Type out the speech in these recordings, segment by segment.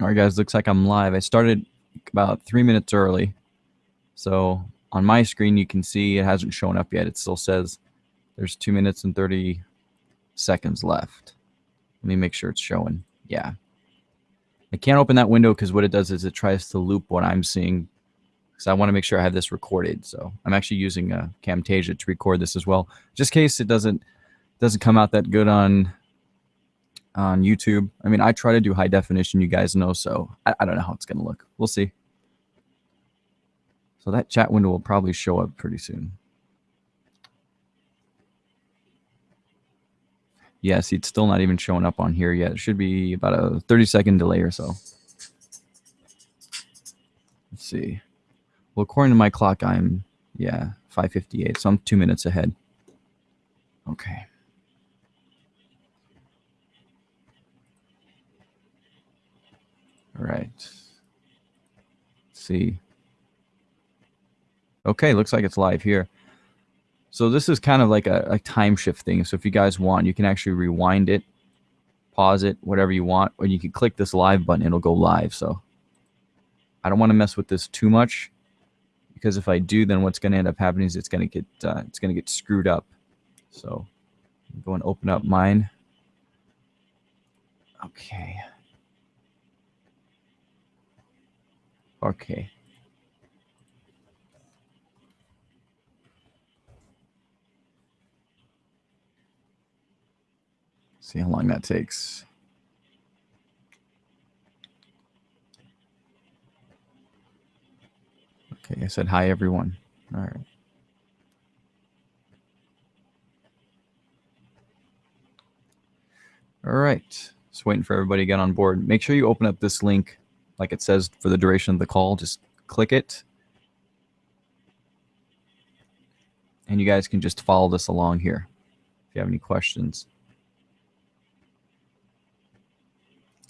All right, guys, looks like I'm live. I started about three minutes early. So on my screen, you can see it hasn't shown up yet. It still says there's two minutes and 30 seconds left. Let me make sure it's showing. Yeah. I can't open that window because what it does is it tries to loop what I'm seeing because I want to make sure I have this recorded. So I'm actually using a uh, Camtasia to record this as well, just in case it doesn't doesn't come out that good on on YouTube. I mean, I try to do high definition, you guys know, so I, I don't know how it's going to look. We'll see. So that chat window will probably show up pretty soon. See, it's still not even showing up on here yet. It should be about a 30 second delay or so. Let's see. Well, according to my clock, I'm, yeah, 558. So I'm two minutes ahead. Okay. Right. Let's see. Okay, looks like it's live here. So this is kind of like a, a time shift thing. So if you guys want, you can actually rewind it, pause it, whatever you want, or you can click this live button, it'll go live. So I don't want to mess with this too much because if I do, then what's going to end up happening is it's going to get uh, it's going to get screwed up. So go and open up mine. Okay. Okay. See how long that takes. Okay, I said hi everyone. All right. All right, just waiting for everybody to get on board. Make sure you open up this link like it says for the duration of the call. Just click it. And you guys can just follow this along here if you have any questions.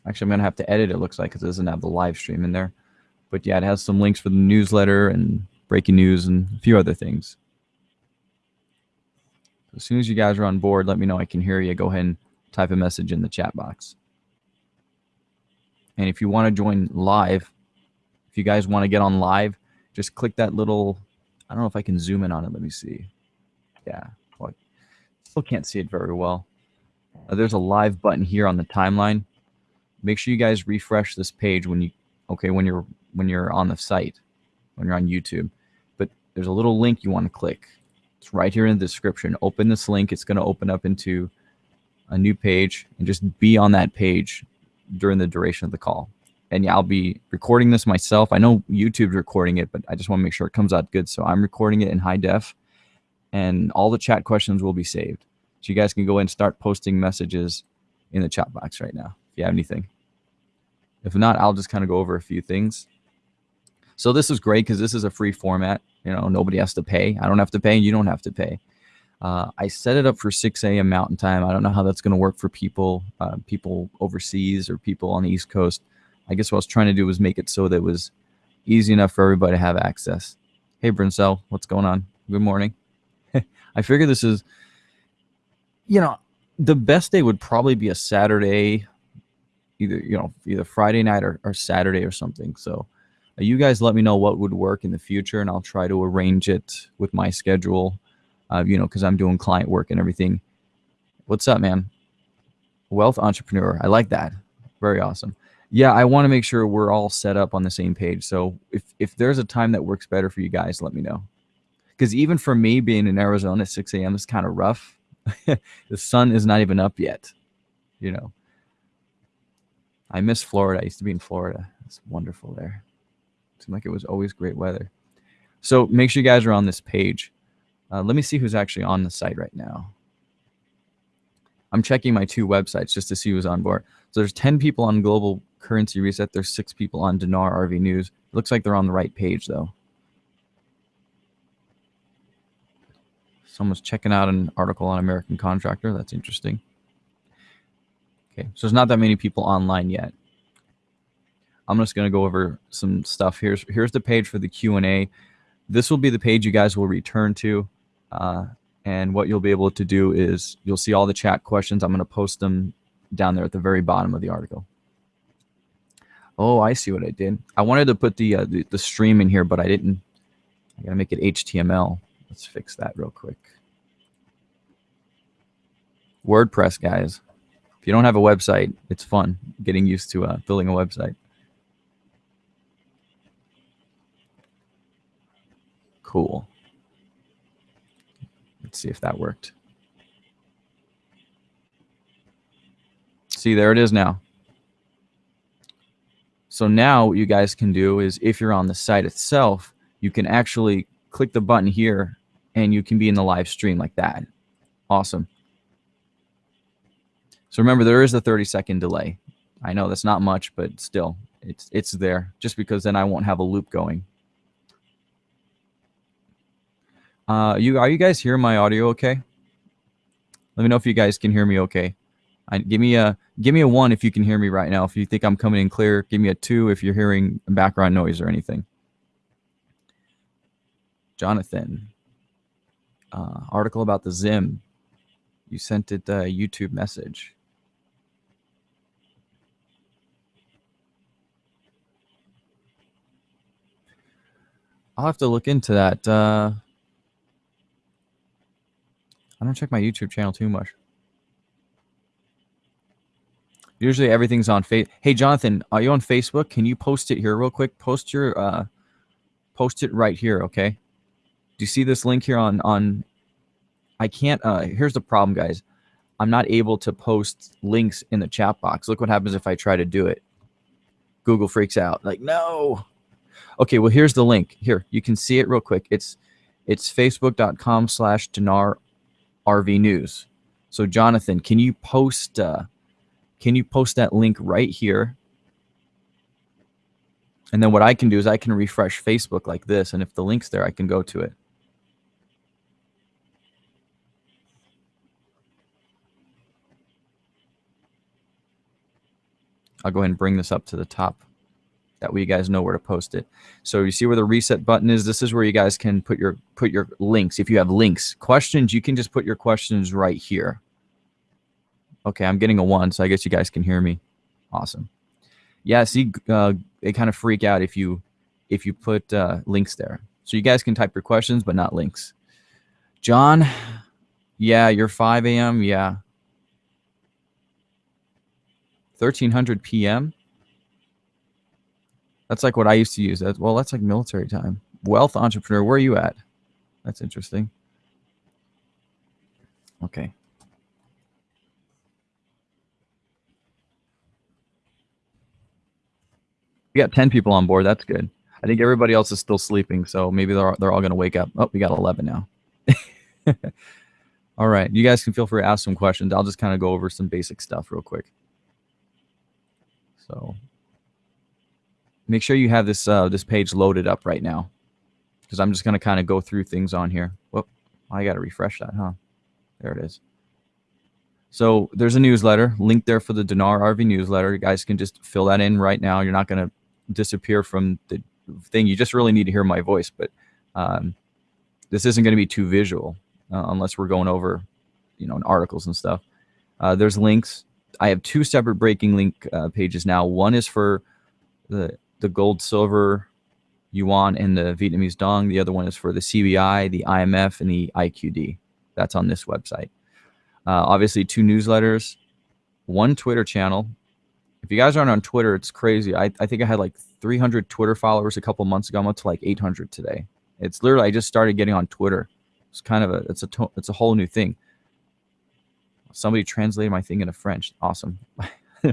Actually, I'm going to have to edit it, looks like, because it doesn't have the live stream in there. But yeah, it has some links for the newsletter and breaking news and a few other things. As soon as you guys are on board, let me know I can hear you. Go ahead and type a message in the chat box. And if you want to join live, if you guys want to get on live, just click that little, I don't know if I can zoom in on it. Let me see. Yeah, well, still can't see it very well. Uh, there's a live button here on the timeline. Make sure you guys refresh this page when you, okay, when you're, when you're on the site, when you're on YouTube. But there's a little link you want to click. It's right here in the description. Open this link. It's going to open up into a new page and just be on that page during the duration of the call. And yeah, I'll be recording this myself. I know YouTube's recording it, but I just want to make sure it comes out good. So I'm recording it in high def and all the chat questions will be saved. So you guys can go and start posting messages in the chat box right now if you have anything. If not, I'll just kind of go over a few things. So this is great because this is a free format. You know, nobody has to pay. I don't have to pay. And you don't have to pay. Uh, I set it up for 6 a.m. Mountain Time. I don't know how that's going to work for people, uh, people overseas or people on the East Coast. I guess what I was trying to do was make it so that it was easy enough for everybody to have access. Hey, Brincel, what's going on? Good morning. I figure this is, you know, the best day would probably be a Saturday, either, you know, either Friday night or, or Saturday or something. So uh, you guys let me know what would work in the future and I'll try to arrange it with my schedule uh, you know, because I'm doing client work and everything. What's up, man? Wealth entrepreneur. I like that. Very awesome. Yeah, I want to make sure we're all set up on the same page. So if if there's a time that works better for you guys, let me know. Because even for me being in Arizona at 6 a.m. is kind of rough. the sun is not even up yet. You know. I miss Florida. I used to be in Florida. It's wonderful there. It seemed like it was always great weather. So make sure you guys are on this page. Uh, let me see who's actually on the site right now. I'm checking my two websites just to see who's on board. So there's 10 people on Global Currency Reset. There's six people on Dinar RV News. It looks like they're on the right page though. Someone's checking out an article on American Contractor. That's interesting. Okay, so there's not that many people online yet. I'm just going to go over some stuff. Here's here's the page for the Q&A. This will be the page you guys will return to. Uh, and what you'll be able to do is you'll see all the chat questions. I'm going to post them down there at the very bottom of the article. Oh, I see what I did. I wanted to put the, uh, the, the stream in here, but I didn't. I gotta make it HTML. Let's fix that real quick. WordPress, guys. If you don't have a website, it's fun getting used to uh, building a website. Cool. Let's see if that worked. See, there it is now. So now what you guys can do is if you're on the site itself, you can actually click the button here and you can be in the live stream like that. Awesome. So remember, there is a 30 second delay. I know that's not much, but still, it's it's there just because then I won't have a loop going. Uh, you are you guys hearing my audio okay? Let me know if you guys can hear me okay. I, give me a give me a one if you can hear me right now. If you think I'm coming in clear, give me a two if you're hearing background noise or anything. Jonathan, uh, article about the Zim. You sent it a YouTube message. I'll have to look into that. Uh, I don't check my YouTube channel too much. Usually everything's on face. Hey, Jonathan, are you on Facebook? Can you post it here real quick? Post your, uh, post it right here, okay? Do you see this link here on, on, I can't, uh, here's the problem, guys. I'm not able to post links in the chat box. Look what happens if I try to do it. Google freaks out. Like, no. Okay, well, here's the link. Here, you can see it real quick. It's it's facebook.com slash Dinar RV News. So, Jonathan, can you post uh, can you post that link right here? And then what I can do is I can refresh Facebook like this. And if the link's there, I can go to it. I'll go ahead and bring this up to the top. That way you guys know where to post it. So you see where the reset button is? This is where you guys can put your put your links. If you have links, questions, you can just put your questions right here. Okay, I'm getting a one, so I guess you guys can hear me. Awesome. Yeah, see, uh, they kind of freak out if you if you put uh, links there. So you guys can type your questions, but not links. John, yeah, you're 5 a.m. Yeah. 1300 p.m. That's like what I used to use. Well, that's like military time. Wealth entrepreneur, where are you at? That's interesting. Okay. We got 10 people on board. That's good. I think everybody else is still sleeping, so maybe they're, they're all going to wake up. Oh, we got 11 now. all right. You guys can feel free to ask some questions. I'll just kind of go over some basic stuff real quick. So make sure you have this uh, this page loaded up right now because I'm just going to kind of go through things on here. Whoop, I got to refresh that, huh? There it is. So there's a newsletter link there for the Dinar RV newsletter. You guys can just fill that in right now. You're not going to disappear from the thing. You just really need to hear my voice, but um, this isn't going to be too visual uh, unless we're going over, you know, articles and stuff. Uh, there's links. I have two separate breaking link uh, pages now. One is for the the gold, silver, yuan, and the Vietnamese dong. The other one is for the CBI, the IMF, and the IQD. That's on this website. Uh, obviously, two newsletters, one Twitter channel. If you guys aren't on Twitter, it's crazy. I, I think I had like 300 Twitter followers a couple months ago. I'm up to like 800 today. It's literally I just started getting on Twitter. It's kind of a it's a it's a whole new thing. Somebody translated my thing into French. Awesome. uh,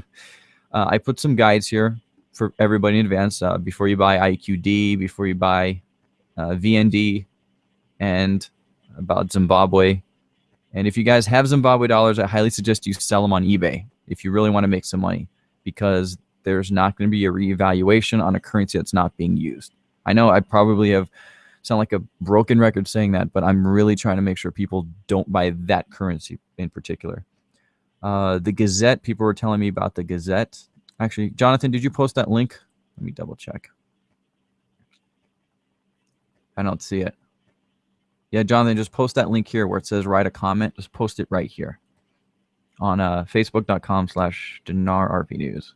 I put some guides here for everybody in advance uh, before you buy IQD, before you buy uh, VND, and about Zimbabwe. And if you guys have Zimbabwe dollars, I highly suggest you sell them on eBay if you really want to make some money because there's not going to be a reevaluation on a currency that's not being used. I know I probably have sound like a broken record saying that, but I'm really trying to make sure people don't buy that currency in particular. Uh, the Gazette, people were telling me about the Gazette. Actually, Jonathan, did you post that link? Let me double check. I don't see it. Yeah, Jonathan, just post that link here where it says write a comment. Just post it right here on uh, facebook.com slash Dinar RV News.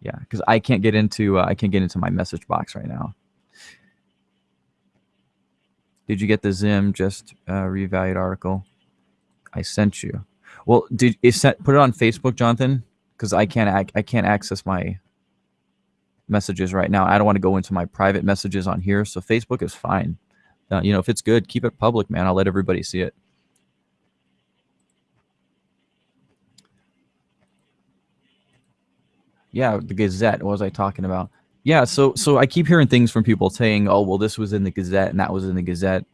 Yeah, because I can't get into uh, I can't get into my message box right now. Did you get the Zim just uh, revalued article? I sent you. Well, did is set put it on Facebook, Jonathan? Because I can't I can't access my messages right now. I don't want to go into my private messages on here, so Facebook is fine. Uh, you know, if it's good, keep it public, man. I'll let everybody see it. Yeah, the Gazette. What was I talking about? Yeah, so so I keep hearing things from people saying, "Oh, well, this was in the Gazette and that was in the Gazette,"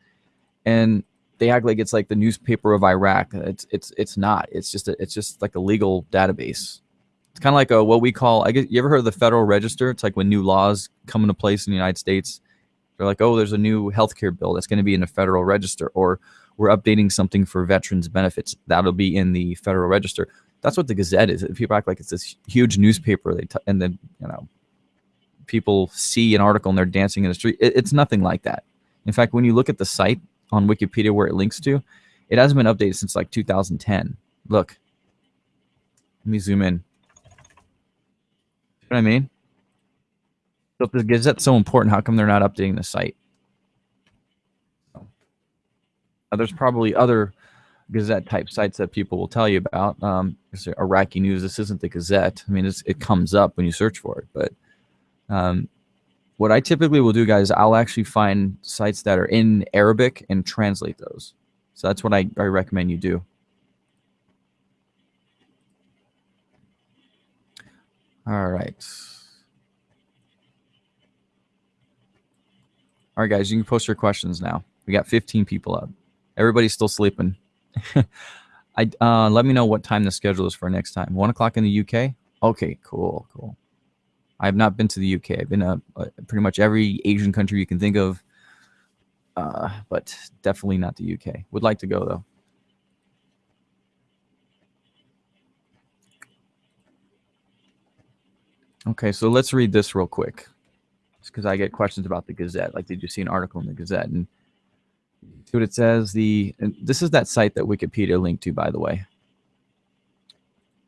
and they act like it's like the newspaper of Iraq. It's it's it's not. It's just a, it's just like a legal database. It's kind of like a what we call. I guess you ever heard of the Federal Register? It's like when new laws come into place in the United States. They're like, oh, there's a new healthcare bill that's going to be in the Federal Register, or we're updating something for veterans benefits that'll be in the Federal Register. That's what the Gazette is. People act like it's this huge newspaper. They and then you know people see an article and they're dancing in the street. It, it's nothing like that. In fact, when you look at the site on Wikipedia where it links to, it hasn't been updated since like 2010. Look, let me zoom in what I mean? So if the Gazette's so important, how come they're not updating the site? There's probably other Gazette type sites that people will tell you about. Um, Iraqi news. This isn't the Gazette. I mean, it comes up when you search for it. But um, what I typically will do, guys, I'll actually find sites that are in Arabic and translate those. So that's what I, I recommend you do. All right. All right, guys, you can post your questions now. We got 15 people up. Everybody's still sleeping. I uh, let me know what time the schedule is for next time. One o'clock in the UK. Okay, cool, cool. I have not been to the UK. I've been to uh, pretty much every Asian country you can think of, uh, but definitely not the UK. Would like to go though. Okay, so let's read this real quick. Just because I get questions about the Gazette. Like, did you see an article in the Gazette? And see what it says. The this is that site that Wikipedia linked to, by the way.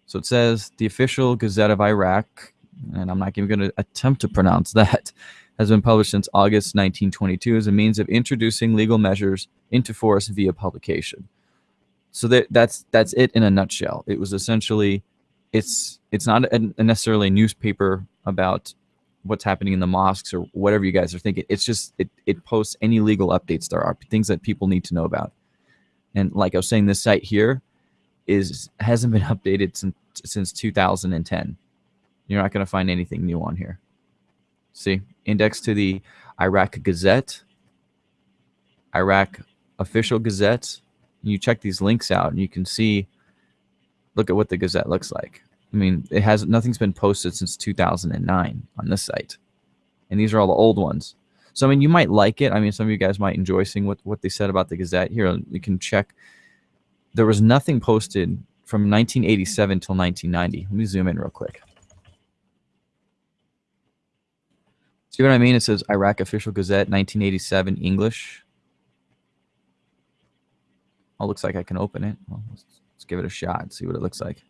So it says the official Gazette of Iraq, and I'm not even going to attempt to pronounce that, has been published since August 1922 as a means of introducing legal measures into force via publication. So that, that's that's it in a nutshell. It was essentially it's it's not a, a necessarily a newspaper about what's happening in the mosques or whatever you guys are thinking. It's just it it posts any legal updates there are things that people need to know about. And like I was saying, this site here is hasn't been updated since since 2010. You're not going to find anything new on here. See, index to the Iraq Gazette, Iraq official Gazette. You check these links out, and you can see look at what the Gazette looks like. I mean, it has nothing's been posted since 2009 on this site, and these are all the old ones. So I mean, you might like it. I mean, some of you guys might enjoy seeing what what they said about the Gazette. Here, you can check. There was nothing posted from 1987 till 1990. Let me zoom in real quick. See what I mean? It says Iraq Official Gazette, 1987, English. Oh, looks like I can open it. Well, Let's give it a shot, see what it looks like.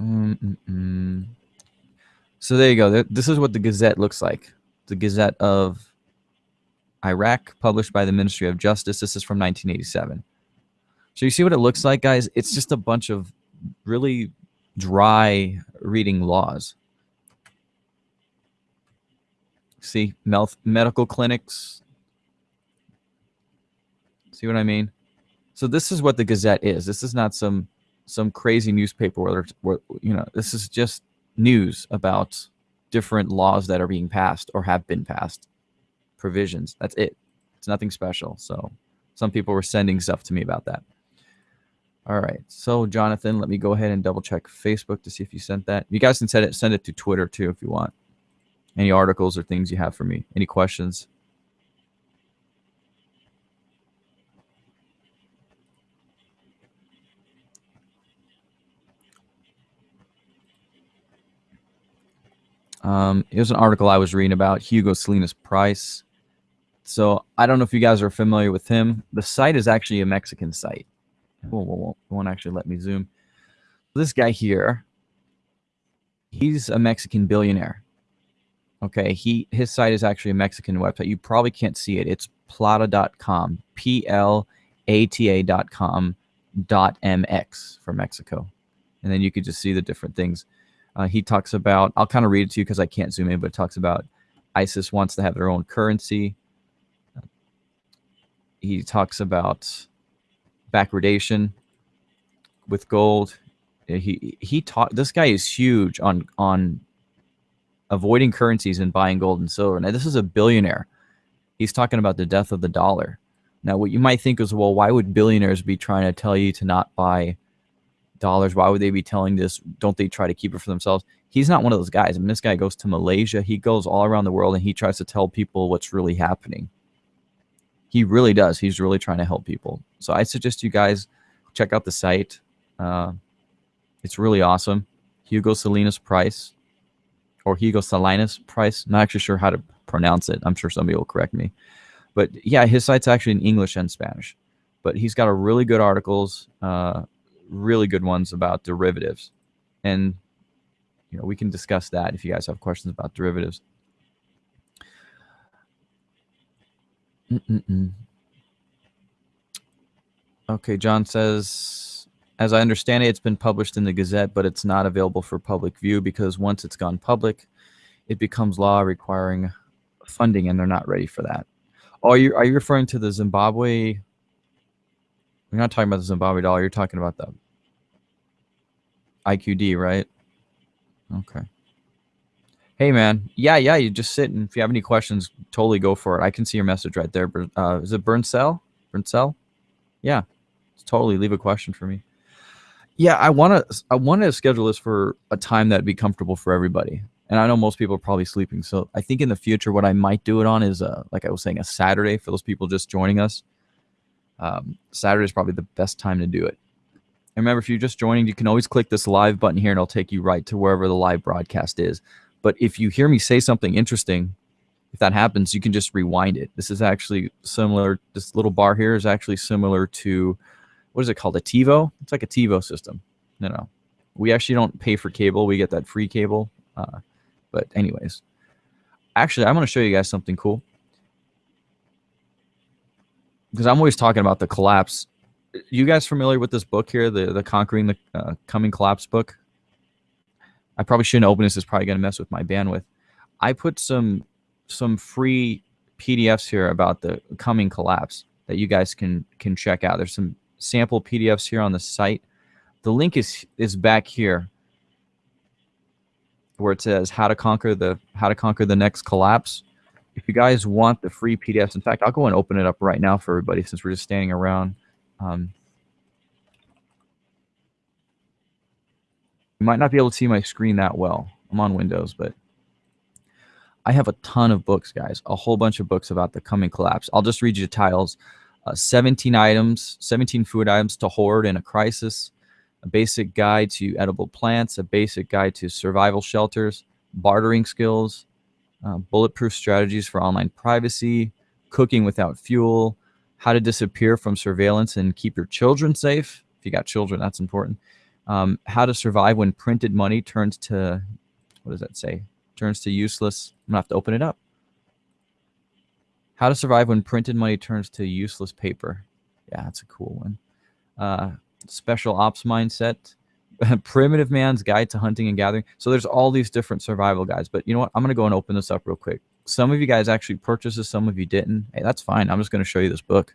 Mm -mm -mm. So there you go. This is what the Gazette looks like. The Gazette of Iraq, published by the Ministry of Justice. This is from 1987. So you see what it looks like, guys? It's just a bunch of really dry reading laws. See, medical clinics, See what I mean? So this is what the Gazette is. This is not some some crazy newspaper where, where you know this is just news about different laws that are being passed or have been passed, provisions. That's it. It's nothing special. So some people were sending stuff to me about that. All right. So Jonathan, let me go ahead and double check Facebook to see if you sent that. You guys can send it send it to Twitter too if you want. Any articles or things you have for me. Any questions? Um, it was an article I was reading about Hugo Salinas Price. So I don't know if you guys are familiar with him. The site is actually a Mexican site. Whoa, whoa, whoa. It won't actually let me zoom. This guy here, he's a Mexican billionaire. Okay, he his site is actually a Mexican website. You probably can't see it. It's plata.com, P L A T A.com dot MX for Mexico. And then you could just see the different things. Uh, he talks about, I'll kind of read it to you because I can't zoom in, but it talks about ISIS wants to have their own currency. He talks about backwardation with gold. He he taught this guy is huge on on avoiding currencies and buying gold and silver. Now this is a billionaire. He's talking about the death of the dollar. Now what you might think is well why would billionaires be trying to tell you to not buy dollars? Why would they be telling this? Don't they try to keep it for themselves? He's not one of those guys. I mean this guy goes to Malaysia. He goes all around the world and he tries to tell people what's really happening. He really does. He's really trying to help people. So I suggest you guys check out the site. Uh, it's really awesome. Hugo Salinas Price or Hugo Salinas Price. Not actually sure how to pronounce it. I'm sure somebody will correct me. But yeah, his site's actually in English and Spanish. But he's got a really good articles, uh, really good ones about derivatives. And you know, we can discuss that if you guys have questions about derivatives. Mm -mm. Okay, John says, as I understand it, it's been published in the Gazette, but it's not available for public view because once it's gone public, it becomes law requiring funding, and they're not ready for that. Are you are you referring to the Zimbabwe? You're not talking about the Zimbabwe dollar. You're talking about the IQD, right? Okay. Hey, man. Yeah, yeah. You just sit, and if you have any questions, totally go for it. I can see your message right there. Uh, is it Burnsell? Burnsell? Yeah. Totally leave a question for me. Yeah, I want to. I want to schedule this for a time that'd be comfortable for everybody. And I know most people are probably sleeping, so I think in the future, what I might do it on is, uh, like I was saying, a Saturday for those people just joining us. Um, Saturday is probably the best time to do it. And remember, if you're just joining, you can always click this live button here, and it'll take you right to wherever the live broadcast is. But if you hear me say something interesting, if that happens, you can just rewind it. This is actually similar. This little bar here is actually similar to, what is it called? A TiVo? It's like a TiVo system. No, no. We actually don't pay for cable. We get that free cable. Uh, but anyways, actually, I'm going to show you guys something cool. Because I'm always talking about the collapse. You guys familiar with this book here, the, the Conquering the uh, Coming Collapse book? I probably shouldn't open this. It's probably going to mess with my bandwidth. I put some some free PDFs here about the coming collapse that you guys can can check out. There's some sample PDFs here on the site. The link is is back here where it says how to conquer the how to conquer the next collapse. If you guys want the free PDFs, in fact, I'll go and open it up right now for everybody since we're just standing around. Um, You might not be able to see my screen that well. I'm on Windows, but I have a ton of books, guys. A whole bunch of books about the coming collapse. I'll just read you the titles. Uh, 17 items, 17 food items to hoard in a crisis, a basic guide to edible plants, a basic guide to survival shelters, bartering skills, uh, bulletproof strategies for online privacy, cooking without fuel, how to disappear from surveillance and keep your children safe. If you got children, that's important um, how to survive when printed money turns to, what does that say? Turns to useless. I'm gonna have to open it up. How to survive when printed money turns to useless paper. Yeah, that's a cool one. Uh, special ops mindset. Primitive man's guide to hunting and gathering. So there's all these different survival guides. But you know what? I'm gonna go and open this up real quick. Some of you guys actually purchased this. Some of you didn't. Hey, that's fine. I'm just gonna show you this book.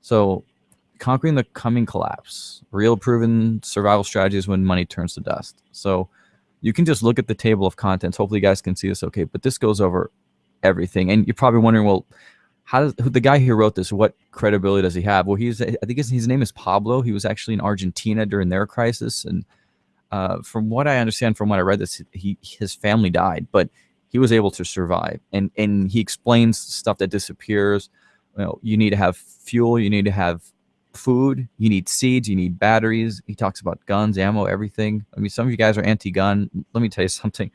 So conquering the coming collapse real proven survival strategies when money turns to dust so you can just look at the table of contents hopefully you guys can see this okay but this goes over everything and you're probably wondering well how does the guy who wrote this what credibility does he have well he's i think his, his name is pablo he was actually in argentina during their crisis and uh, from what i understand from what i read this he his family died but he was able to survive and and he explains stuff that disappears you know you need to have fuel you need to have food, you need seeds, you need batteries. He talks about guns, ammo, everything. I mean, some of you guys are anti-gun. Let me tell you something.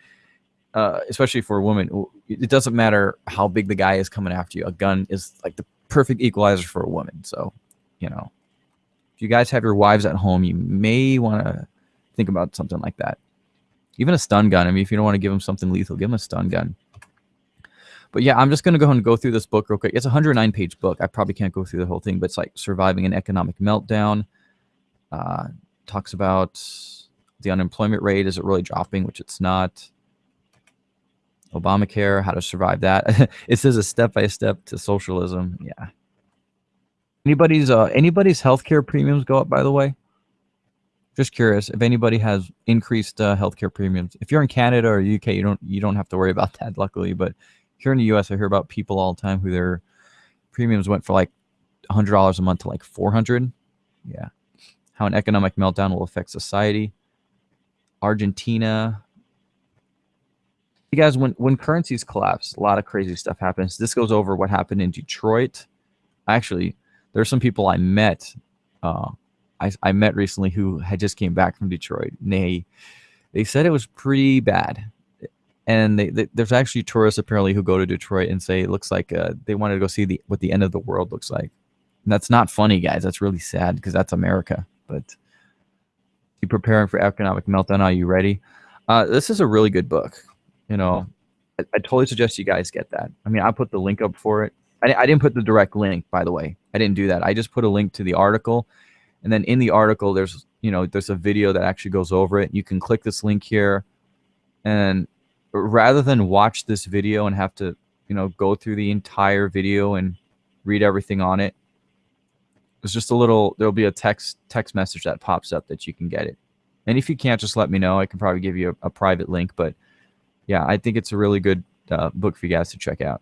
Uh, especially for a woman, it doesn't matter how big the guy is coming after you. A gun is like the perfect equalizer for a woman. So, you know, if you guys have your wives at home, you may want to think about something like that. Even a stun gun. I mean, if you don't want to give them something lethal, give them a stun gun. But yeah, I'm just going to go and go through this book real quick. It's a 109 page book. I probably can't go through the whole thing, but it's like surviving an economic meltdown. Uh, talks about the unemployment rate. Is it really dropping? Which it's not. Obamacare, how to survive that. it says a step by step to socialism. Yeah. Anybody's uh anybody's healthcare premiums go up by the way? Just curious if anybody has increased uh, healthcare premiums. If you're in Canada or UK, you don't you don't have to worry about that luckily, but here in the US I hear about people all the time who their premiums went for like $100 a month to like 400. Yeah. How an economic meltdown will affect society. Argentina, you guys, when when currencies collapse, a lot of crazy stuff happens. This goes over what happened in Detroit. Actually, there's some people I met. Uh, I, I met recently who had just came back from Detroit. They they said it was pretty bad, and they, they, there's actually tourists apparently who go to Detroit and say it looks like uh, they wanted to go see the what the end of the world looks like. And that's not funny, guys. That's really sad because that's America. But you preparing for economic meltdown? Are you ready? Uh, this is a really good book you know, I, I, totally suggest you guys get that. I mean, I put the link up for it. I, I didn't put the direct link, by the way. I didn't do that. I just put a link to the article. And then in the article, there's, you know, there's a video that actually goes over it. You can click this link here. And rather than watch this video and have to, you know, go through the entire video and read everything on it, it's just a little, there'll be a text text message that pops up that you can get it. And if you can't, just let me know. I can probably give you a, a private link, but yeah, I think it's a really good uh, book for you guys to check out.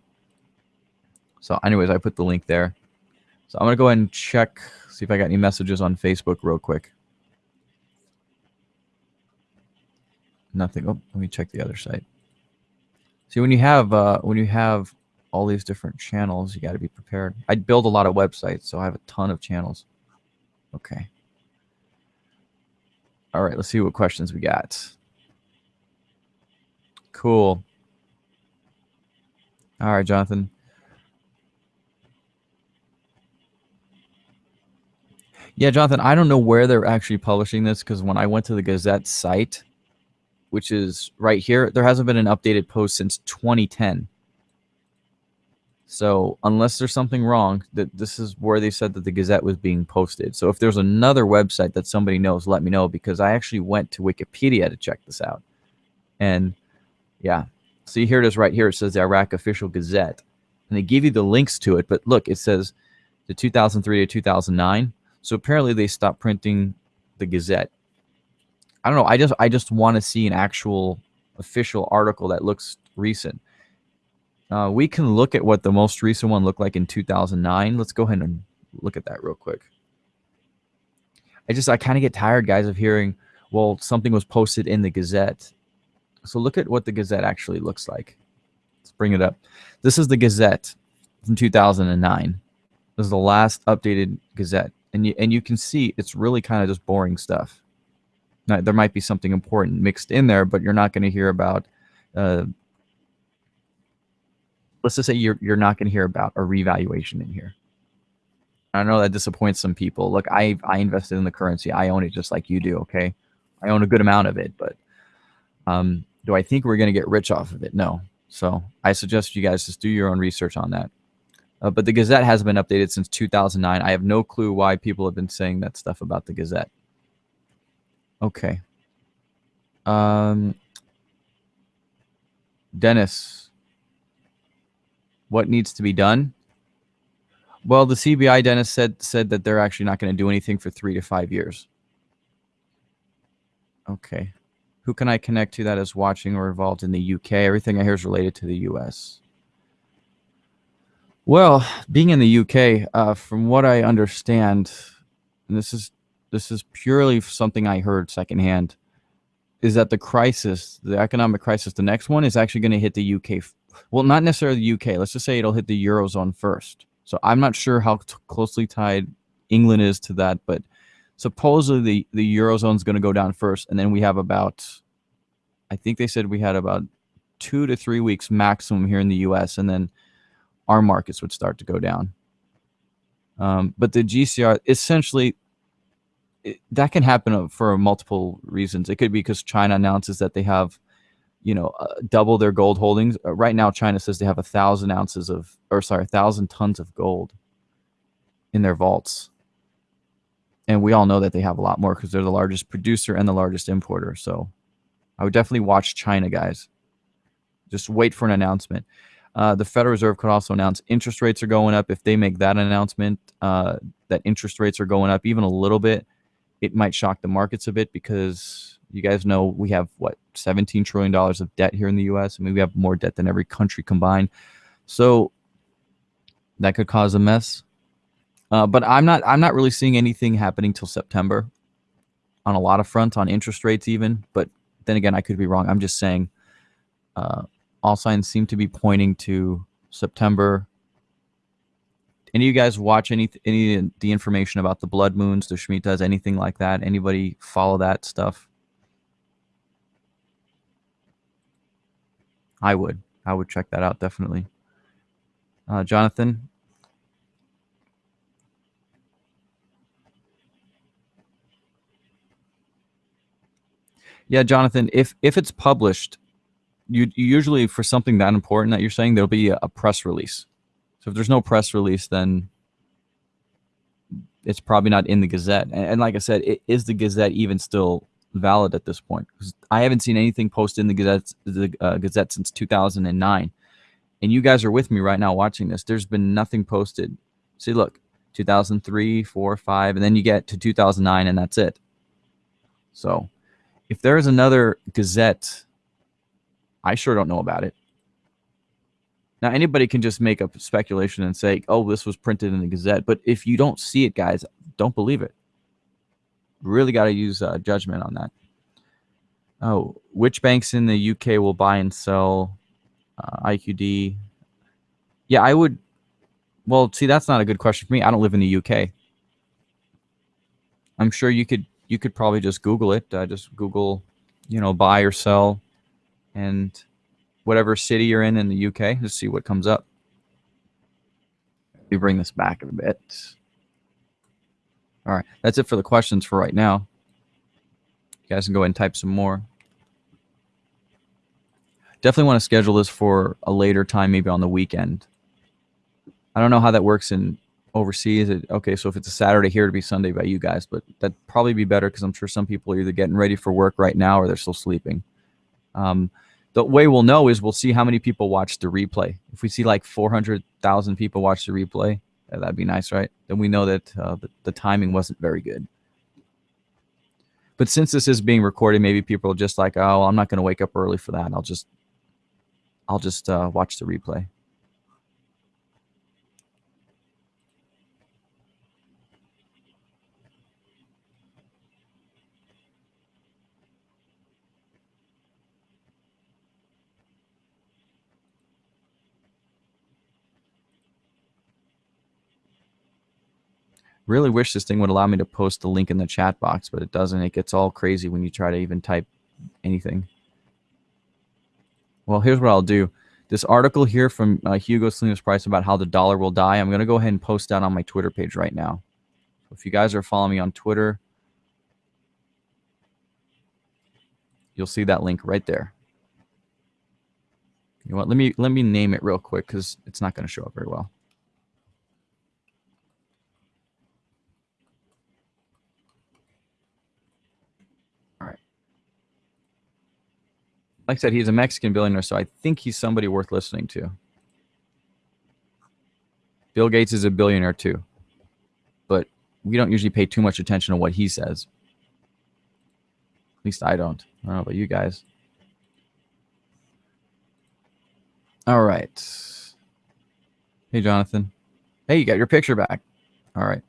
So anyways, I put the link there. So I'm going to go ahead and check, see if I got any messages on Facebook real quick. Nothing. Oh, let me check the other site. See, when you have uh, when you have all these different channels, you got to be prepared. I build a lot of websites, so I have a ton of channels. Okay. All right, let's see what questions we got. Cool. All right, Jonathan. Yeah, Jonathan, I don't know where they're actually publishing this because when I went to the Gazette site, which is right here, there hasn't been an updated post since 2010. So unless there's something wrong, that this is where they said that the Gazette was being posted. So if there's another website that somebody knows, let me know because I actually went to Wikipedia to check this out. And yeah. See, here it is right here. It says the Iraq Official Gazette. And they give you the links to it. But look, it says the 2003 to 2009. So apparently they stopped printing the Gazette. I don't know. I just I just want to see an actual official article that looks recent. Uh, we can look at what the most recent one looked like in 2009. Let's go ahead and look at that real quick. I just I kind of get tired, guys, of hearing, well, something was posted in the Gazette so look at what the Gazette actually looks like. Let's bring it up. This is the Gazette from 2009. This is the last updated Gazette. And you, and you can see it's really kind of just boring stuff. Now, there might be something important mixed in there, but you're not going to hear about, uh, let's just say you're, you're not going to hear about a revaluation in here. I know that disappoints some people. Look, I, I invested in the currency. I own it just like you do, okay? I own a good amount of it, but um, do I think we're going to get rich off of it? No. So I suggest you guys just do your own research on that. Uh, but the Gazette hasn't been updated since 2009. I have no clue why people have been saying that stuff about the Gazette. Okay. Um, Dennis, what needs to be done? Well, the CBI, Dennis said said that they're actually not going to do anything for three to five years. Okay. Who can I connect to that is watching or involved in the UK? Everything I hear is related to the US. Well, being in the UK, uh, from what I understand, and this is this is purely something I heard secondhand, is that the crisis, the economic crisis, the next one is actually going to hit the UK. Well, not necessarily the UK. Let's just say it'll hit the eurozone first. So I'm not sure how closely tied England is to that, but supposedly the, the eurozone is going to go down first, and then we have about, I think they said we had about two to three weeks maximum here in the U.S., and then our markets would start to go down. Um, but the GCR essentially, it, that can happen for multiple reasons. It could be because China announces that they have, you know, uh, double their gold holdings. Uh, right now, China says they have a thousand ounces of, or sorry, a thousand tons of gold in their vaults. And we all know that they have a lot more because they're the largest producer and the largest importer. So I would definitely watch China, guys. Just wait for an announcement. Uh, the Federal Reserve could also announce interest rates are going up. If they make that announcement uh, that interest rates are going up even a little bit, it might shock the markets a bit because you guys know we have what 17 trillion dollars of debt here in the U.S. I mean, we have more debt than every country combined. So that could cause a mess. Uh, but I'm not I'm not really seeing anything happening till September on a lot of fronts on interest rates even. But then again, I could be wrong. I'm just saying uh, all signs seem to be pointing to September. Any of you guys watch any any the information about the blood moons, the Shemitahs, anything like that? Anybody follow that stuff? I would. I would check that out definitely. Uh, Jonathan, Yeah, Jonathan, if if it's published, you, you usually for something that important that you're saying there'll be a, a press release. So if there's no press release, then it's probably not in the Gazette. And, and like I said, it, is the Gazette even still valid at this point? Because I haven't seen anything posted in the Gazette, the uh, Gazette since 2009. And you guys are with me right now watching this. There's been nothing posted. See, look, 2003, 4, 5, and then you get to 2009, and that's it. So if there is another Gazette, I sure don't know about it. Now, anybody can just make a speculation and say, oh, this was printed in the Gazette. But if you don't see it, guys, don't believe it. Really got to use uh, judgment on that. Oh, which banks in the UK will buy and sell uh, IQD? Yeah, I would. Well, see, that's not a good question for me. I don't live in the UK. I'm sure you could you could probably just Google it. Uh, just Google, you know, buy or sell, and whatever city you're in in the UK, just see what comes up. Me bring this back a bit. All right, that's it for the questions for right now. You guys can go ahead and type some more. Definitely want to schedule this for a later time, maybe on the weekend. I don't know how that works in overseas. It, okay, so if it's a Saturday here, to be Sunday by you guys, but that'd probably be better because I'm sure some people are either getting ready for work right now or they're still sleeping. Um, the way we'll know is we'll see how many people watch the replay. If we see like 400,000 people watch the replay, that'd be nice, right? Then we know that uh, the, the timing wasn't very good. But since this is being recorded, maybe people are just like, oh, I'm not going to wake up early for that. I'll just, I'll just uh, watch the replay. Really wish this thing would allow me to post the link in the chat box, but it doesn't. It gets all crazy when you try to even type anything. Well, here's what I'll do. This article here from uh, Hugo Salinas Price about how the dollar will die, I'm going to go ahead and post that on my Twitter page right now. If you guys are following me on Twitter, you'll see that link right there. You know what? Let me let me name it real quick because it's not going to show up very well. Like I said, he's a Mexican billionaire, so I think he's somebody worth listening to. Bill Gates is a billionaire too, but we don't usually pay too much attention to what he says. At least I don't. I don't know about you guys. All right. Hey, Jonathan. Hey, you got your picture back. All right.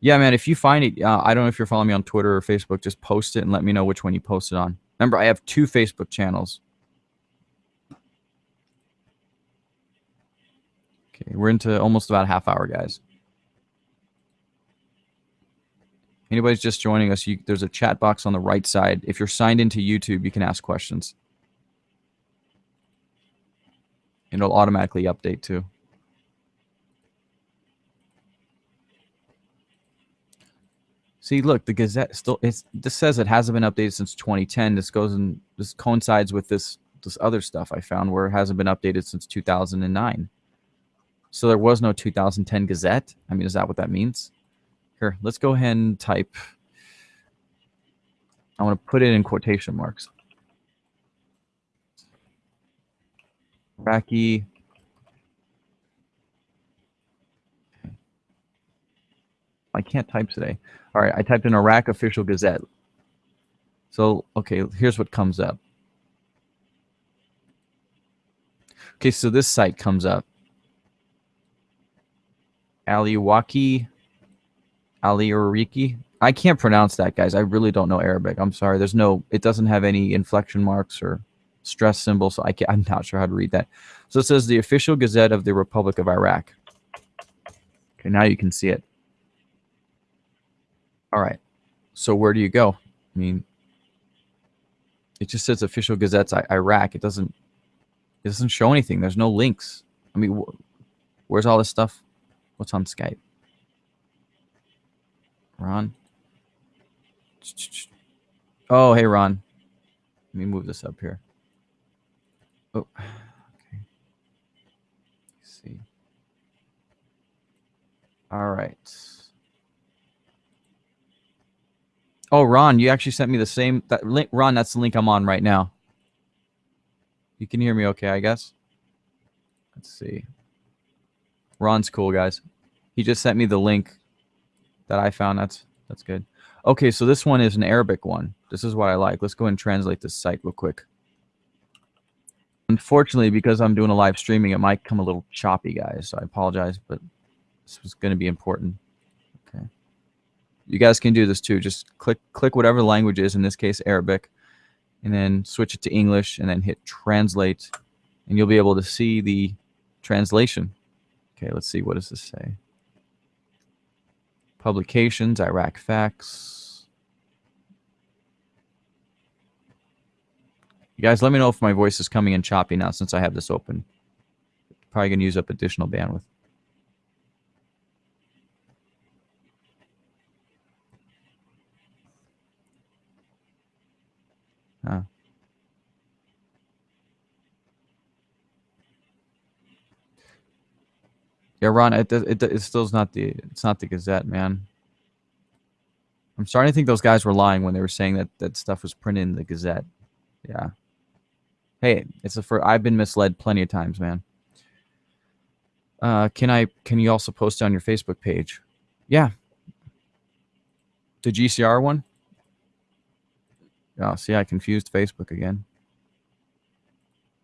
Yeah, man, if you find it, uh, I don't know if you're following me on Twitter or Facebook, just post it and let me know which one you posted on. Remember, I have two Facebook channels. Okay, we're into almost about a half hour, guys. Anybody's just joining us, you, there's a chat box on the right side. If you're signed into YouTube, you can ask questions. it'll automatically update too. See, look, the Gazette still it's this says it hasn't been updated since 2010. This goes and this coincides with this this other stuff I found where it hasn't been updated since 2009. So there was no 2010 Gazette. I mean, is that what that means? Here, let's go ahead and type. I want to put it in quotation marks. Iraqi I can't type today. All right, I typed in Iraq official gazette. So, okay, here's what comes up. Okay, so this site comes up. Aliwaki, Aliuriki. I can't pronounce that, guys. I really don't know Arabic. I'm sorry. There's no, it doesn't have any inflection marks or stress symbols, so I can't, I'm not sure how to read that. So it says the official gazette of the Republic of Iraq. Okay, now you can see it. All right. So where do you go? I mean, it just says official gazettes Iraq. It doesn't it doesn't show anything. There's no links. I mean, wh where's all this stuff? What's on Skype? Ron? Oh, hey, Ron. Let me move this up here. Oh, okay. See. All right. Oh, Ron, you actually sent me the same that link. Ron, that's the link I'm on right now. You can hear me okay, I guess. Let's see. Ron's cool, guys. He just sent me the link that I found. That's that's good. Okay, so this one is an Arabic one. This is what I like. Let's go and translate this site real quick. Unfortunately, because I'm doing a live streaming, it might come a little choppy, guys. So I apologize, but this was going to be important. You guys can do this too. Just click click whatever language is, in this case Arabic, and then switch it to English and then hit translate and you'll be able to see the translation. Okay, let's see. What does this say? Publications, Iraq facts. You guys, let me know if my voice is coming in choppy now since I have this open. Probably going to use up additional bandwidth. Huh. Yeah, Ron, it, it, it still's not the it's not the Gazette, man. I'm starting to think those guys were lying when they were saying that that stuff was printed in the Gazette. Yeah. Hey, it's a for I've been misled plenty of times, man. Uh, can I can you also post it on your Facebook page? Yeah. The GCR one? Oh, see, I confused Facebook again.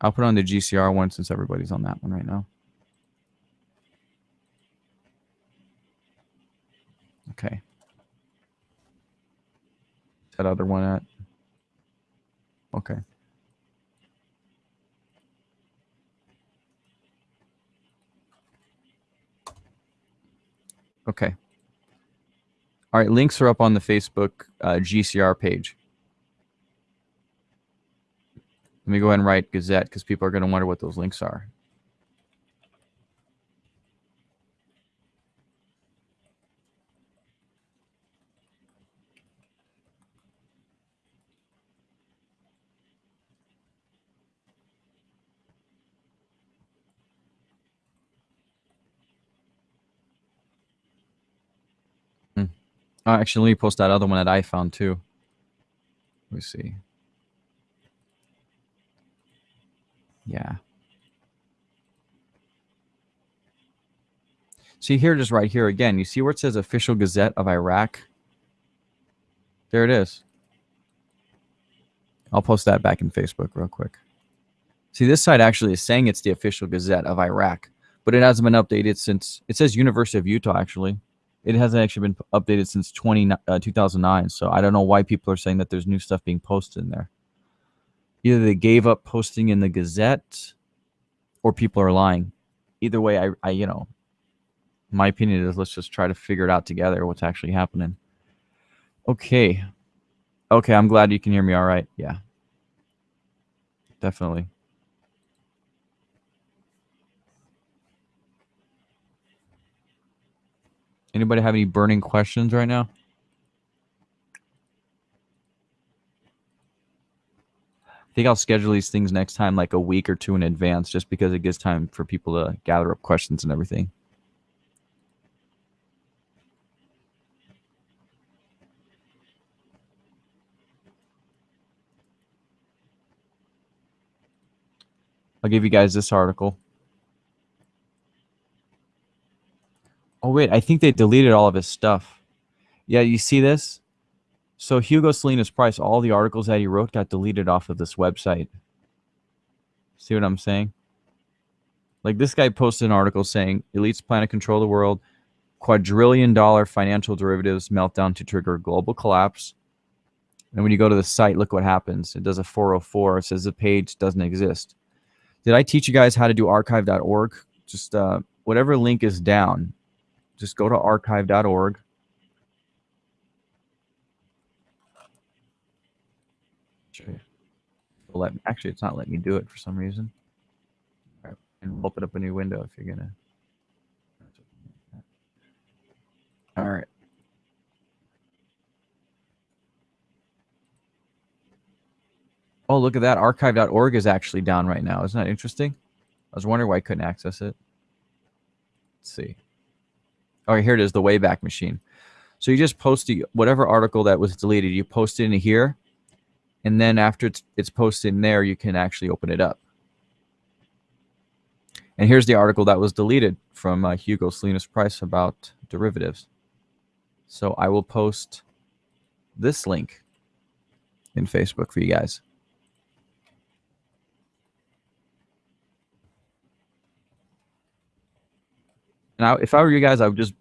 I'll put on the GCR one since everybody's on that one right now. Okay. That other one at? Okay. Okay. All right, links are up on the Facebook uh, GCR page. Let me go ahead and write Gazette because people are going to wonder what those links are. Hmm. Uh, actually, let me post that other one that I found too. Let me see. Yeah. See here, just right here again, you see where it says official gazette of Iraq? There it is. I'll post that back in Facebook real quick. See, this site actually is saying it's the official gazette of Iraq, but it hasn't been updated since, it says University of Utah, actually. It hasn't actually been updated since 20, uh, 2009, so I don't know why people are saying that there's new stuff being posted in there either they gave up posting in the Gazette or people are lying. Either way, I, I you know, my opinion is let's just try to figure it out together what's actually happening. Okay. Okay, I'm glad you can hear me all right. Yeah. Definitely. Anybody have any burning questions right now? I think I'll schedule these things next time like a week or two in advance just because it gives time for people to gather up questions and everything. I'll give you guys this article. Oh, wait, I think they deleted all of his stuff. Yeah, you see this? So Hugo Salinas Price, all the articles that he wrote got deleted off of this website. See what I'm saying? Like this guy posted an article saying elites plan to control the world, quadrillion dollar financial derivatives meltdown to trigger global collapse. And when you go to the site, look what happens. It does a 404. It says the page doesn't exist. Did I teach you guys how to do archive.org? Just uh, whatever link is down, just go to archive.org. Let actually, it's not letting me do it for some reason. And open up a new window if you're gonna. All right. Oh, look at that. Archive.org is actually down right now. Isn't that interesting? I was wondering why I couldn't access it. Let's see. Right, here it is, the Wayback Machine. So you just post the, whatever article that was deleted, you post it in here, and then after it's, it's posted in there, you can actually open it up. And here's the article that was deleted from uh, Hugo Salinas Price about derivatives. So I will post this link in Facebook for you guys. Now, if I were you guys, I would just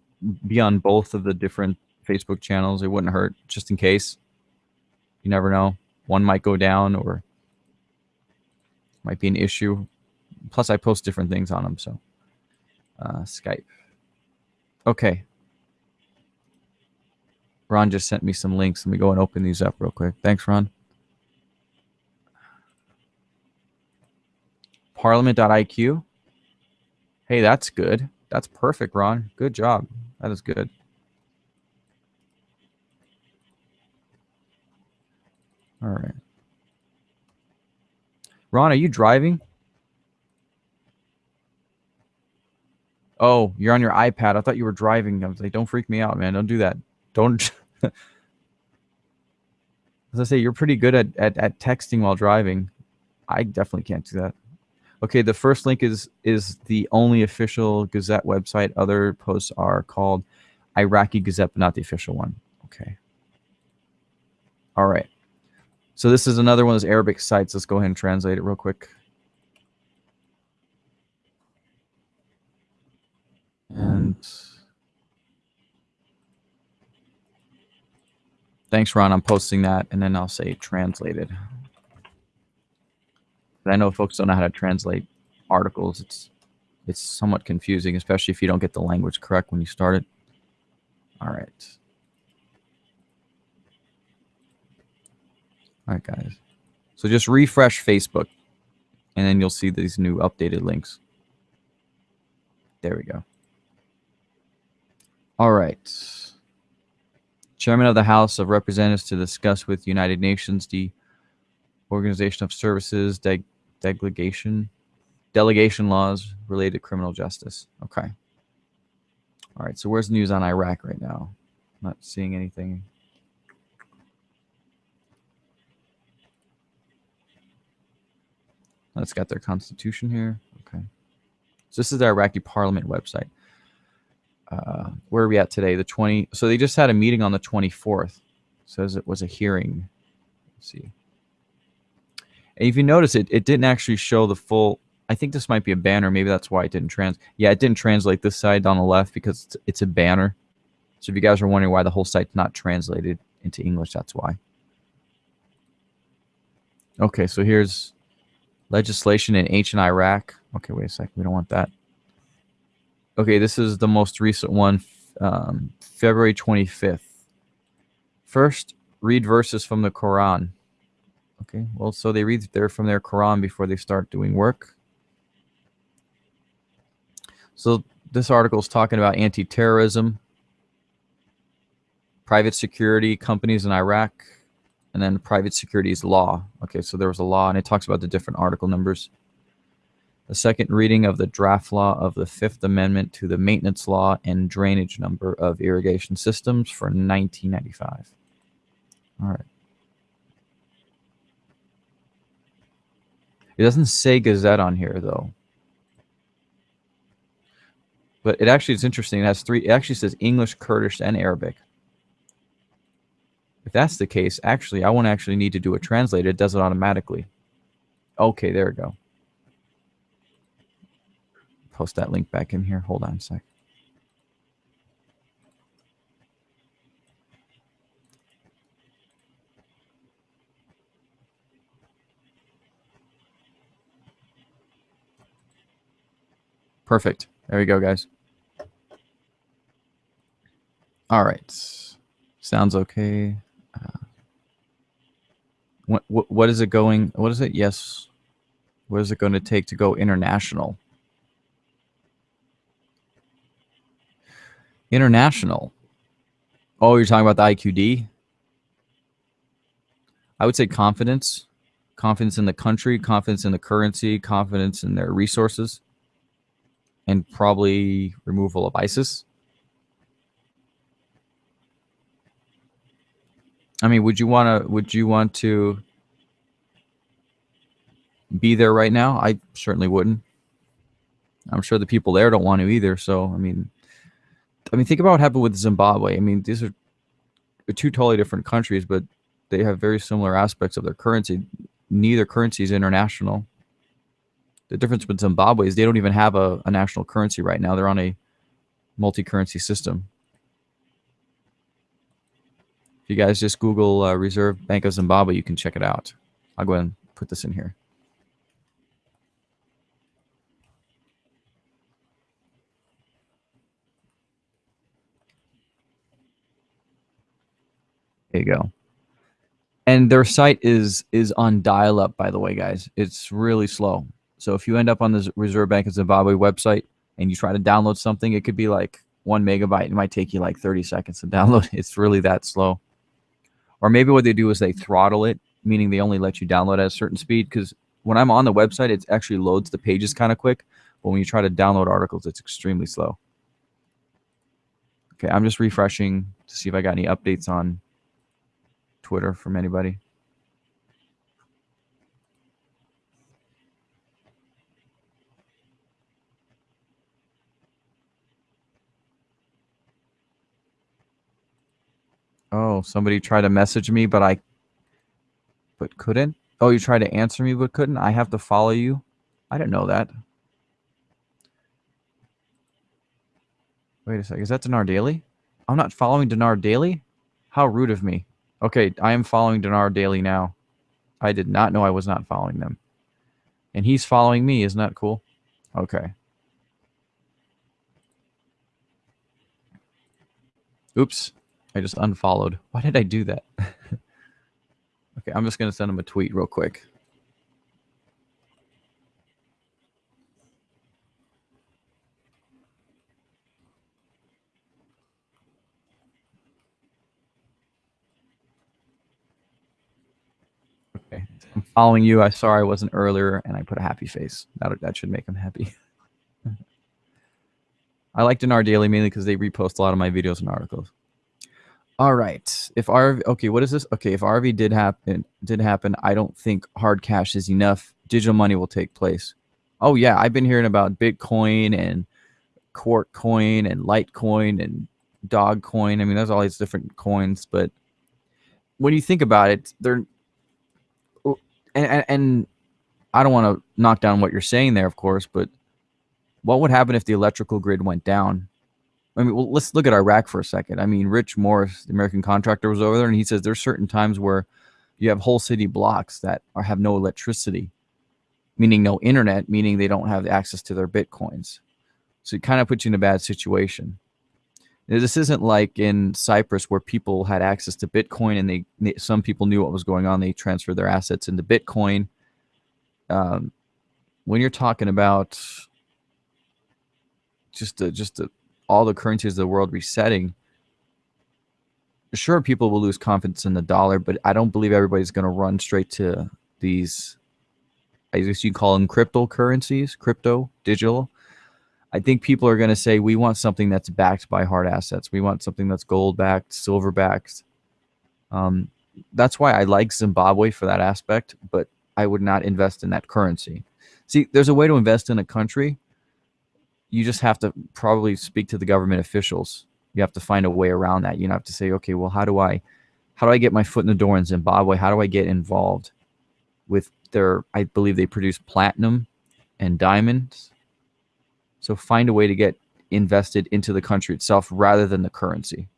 be on both of the different Facebook channels. It wouldn't hurt, just in case. You never know. One might go down or might be an issue. Plus, I post different things on them. So, uh, Skype. Okay. Ron just sent me some links. Let me go and open these up real quick. Thanks, Ron. Parliament.iq. Hey, that's good. That's perfect, Ron. Good job. That is good. All right. Ron, are you driving? Oh, you're on your iPad. I thought you were driving. I was like, don't freak me out, man. Don't do that. Don't. As I say, you're pretty good at, at, at texting while driving. I definitely can't do that. Okay, the first link is is the only official Gazette website. Other posts are called Iraqi Gazette, but not the official one. Okay. All right. So this is another one of those Arabic sites. Let's go ahead and translate it real quick. And thanks, Ron. I'm posting that, and then I'll say translated. I know folks don't know how to translate articles. It's it's somewhat confusing, especially if you don't get the language correct when you start it. All right. All right, guys. So just refresh Facebook, and then you'll see these new updated links. There we go. All right. Chairman of the House of Representatives to discuss with United Nations the Organization of Services de delegation delegation laws related to criminal justice. Okay. All right. So where's the news on Iraq right now? not seeing anything. Let's get their constitution here. Okay. So this is the Iraqi parliament website. Uh, where are we at today? The 20. So they just had a meeting on the 24th. It says it was a hearing. Let's see. And if you notice, it, it didn't actually show the full. I think this might be a banner. Maybe that's why it didn't trans. Yeah, it didn't translate this side on the left because it's, it's a banner. So if you guys are wondering why the whole site's not translated into English, that's why. Okay, so here's legislation in ancient Iraq. Okay, wait a second. We don't want that. Okay, this is the most recent one, um, February 25th. First, read verses from the Quran. Okay, well, so they read there from their Quran before they start doing work. So this article is talking about anti-terrorism, private security companies in Iraq, and then private securities law. Okay, so there was a law, and it talks about the different article numbers. The second reading of the draft law of the Fifth Amendment to the maintenance law and drainage number of irrigation systems for 1995. All right. It doesn't say Gazette on here though. But it actually is interesting. It has three. It actually says English, Kurdish, and Arabic. If that's the case, actually, I won't actually need to do a translate. It does it automatically. Okay, there we go. Post that link back in here. Hold on a sec. Perfect. There we go, guys. All right. Sounds okay. Uh, what, what, what is it going? What is it? Yes. What is it going to take to go international? International. Oh, you're talking about the IQD? I would say confidence. Confidence in the country, confidence in the currency, confidence in their resources and probably removal of ISIS. I mean, would you want to? Would you want to be there right now? I certainly wouldn't. I'm sure the people there don't want to either. So, I mean, I mean, think about what happened with Zimbabwe. I mean, these are two totally different countries, but they have very similar aspects of their currency. Neither currency is international. The difference with Zimbabwe is they don't even have a, a national currency right now. They're on a multi-currency system. If you guys just Google uh, Reserve Bank of Zimbabwe, you can check it out. I'll go ahead and put this in here. There you go. And their site is is on dial-up, by the way, guys. It's really slow. So if you end up on the Reserve Bank of Zimbabwe website and you try to download something, it could be like one megabyte. It might take you like 30 seconds to download. It's really that slow. Or maybe what they do is they throttle it, meaning they only let you download at a certain speed. Because when I'm on the website, it actually loads the pages kind of quick. But when you try to download articles, it's extremely slow. Okay, I'm just refreshing to see if I got any updates on Twitter from anybody. Oh, somebody tried to message me, but I but couldn't. Oh, you tried to answer me but couldn't. I have to follow you. I didn't know that. Wait a second. Is that Dinar Daily? I'm not following Dinar Daily? How rude of me. Okay, I am following Dinar Daily now. I did not know I was not following them. And he's following me. Isn't that cool? Okay. Oops. I just unfollowed. Why did I do that? okay, I'm just going to send him a tweet real quick. Okay, I'm following you. I sorry I wasn't earlier, and I put a happy face. That that should make him happy. I like Dinar Daily mainly because they repost a lot of my videos and articles. All right. If RV, okay, what is this? Okay, if RV did happen, did happen, I don't think hard cash is enough. Digital money will take place. Oh yeah, I've been hearing about Bitcoin and Quark Coin and Litecoin and Dog Coin. I mean, there's all these different coins, but when you think about it, they're oh, and and, and I don't want to knock down what you're saying there, of course, but what would happen if the electrical grid went down? I mean, well, let's look at Iraq for a second. I mean, Rich Morris, the American contractor, was over there, and he says there's certain times where you have whole city blocks that are, have no electricity, meaning no internet, meaning they don't have access to their bitcoins. So it kind of puts you in a bad situation. Now, this isn't like in Cyprus where people had access to Bitcoin and they, they some people knew what was going on. They transferred their assets into Bitcoin. Um, when you're talking about just a, just a all the currencies of the world resetting, sure people will lose confidence in the dollar, but I don't believe everybody's going to run straight to these. I guess you call them cryptocurrencies, crypto, digital. I think people are going to say we want something that's backed by hard assets. We want something that's gold backed, silver backed. Um, that's why I like Zimbabwe for that aspect, but I would not invest in that currency. See, there's a way to invest in a country. You just have to probably speak to the government officials. You have to find a way around that. You have to say, okay, well, how do I, how do I get my foot in the door in Zimbabwe? How do I get involved with their? I believe they produce platinum and diamonds. So find a way to get invested into the country itself rather than the currency.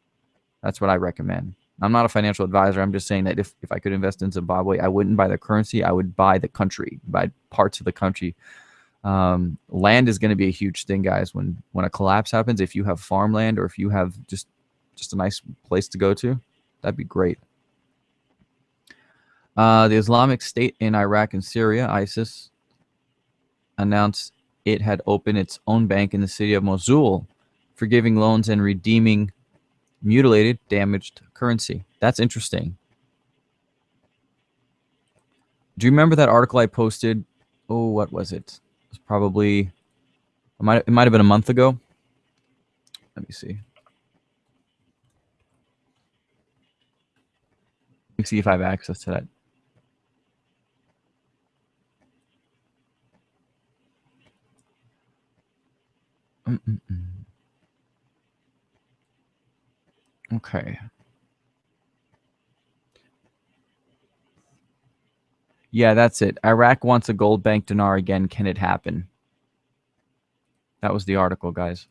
That's what I recommend. I'm not a financial advisor. I'm just saying that if, if I could invest in Zimbabwe, I wouldn't buy the currency. I would buy the country, buy parts of the country. Um, land is going to be a huge thing, guys. When when a collapse happens, if you have farmland or if you have just just a nice place to go to, that'd be great. Uh, the Islamic State in Iraq and Syria, ISIS, announced it had opened its own bank in the city of Mosul, for giving loans and redeeming mutilated, damaged currency. That's interesting. Do you remember that article I posted? Oh, what was it? Was probably it might it might have been a month ago. Let me see. Let me see if I have access to that. Mm -mm -mm. Okay. Yeah, that's it. Iraq wants a gold bank dinar again. Can it happen? That was the article, guys.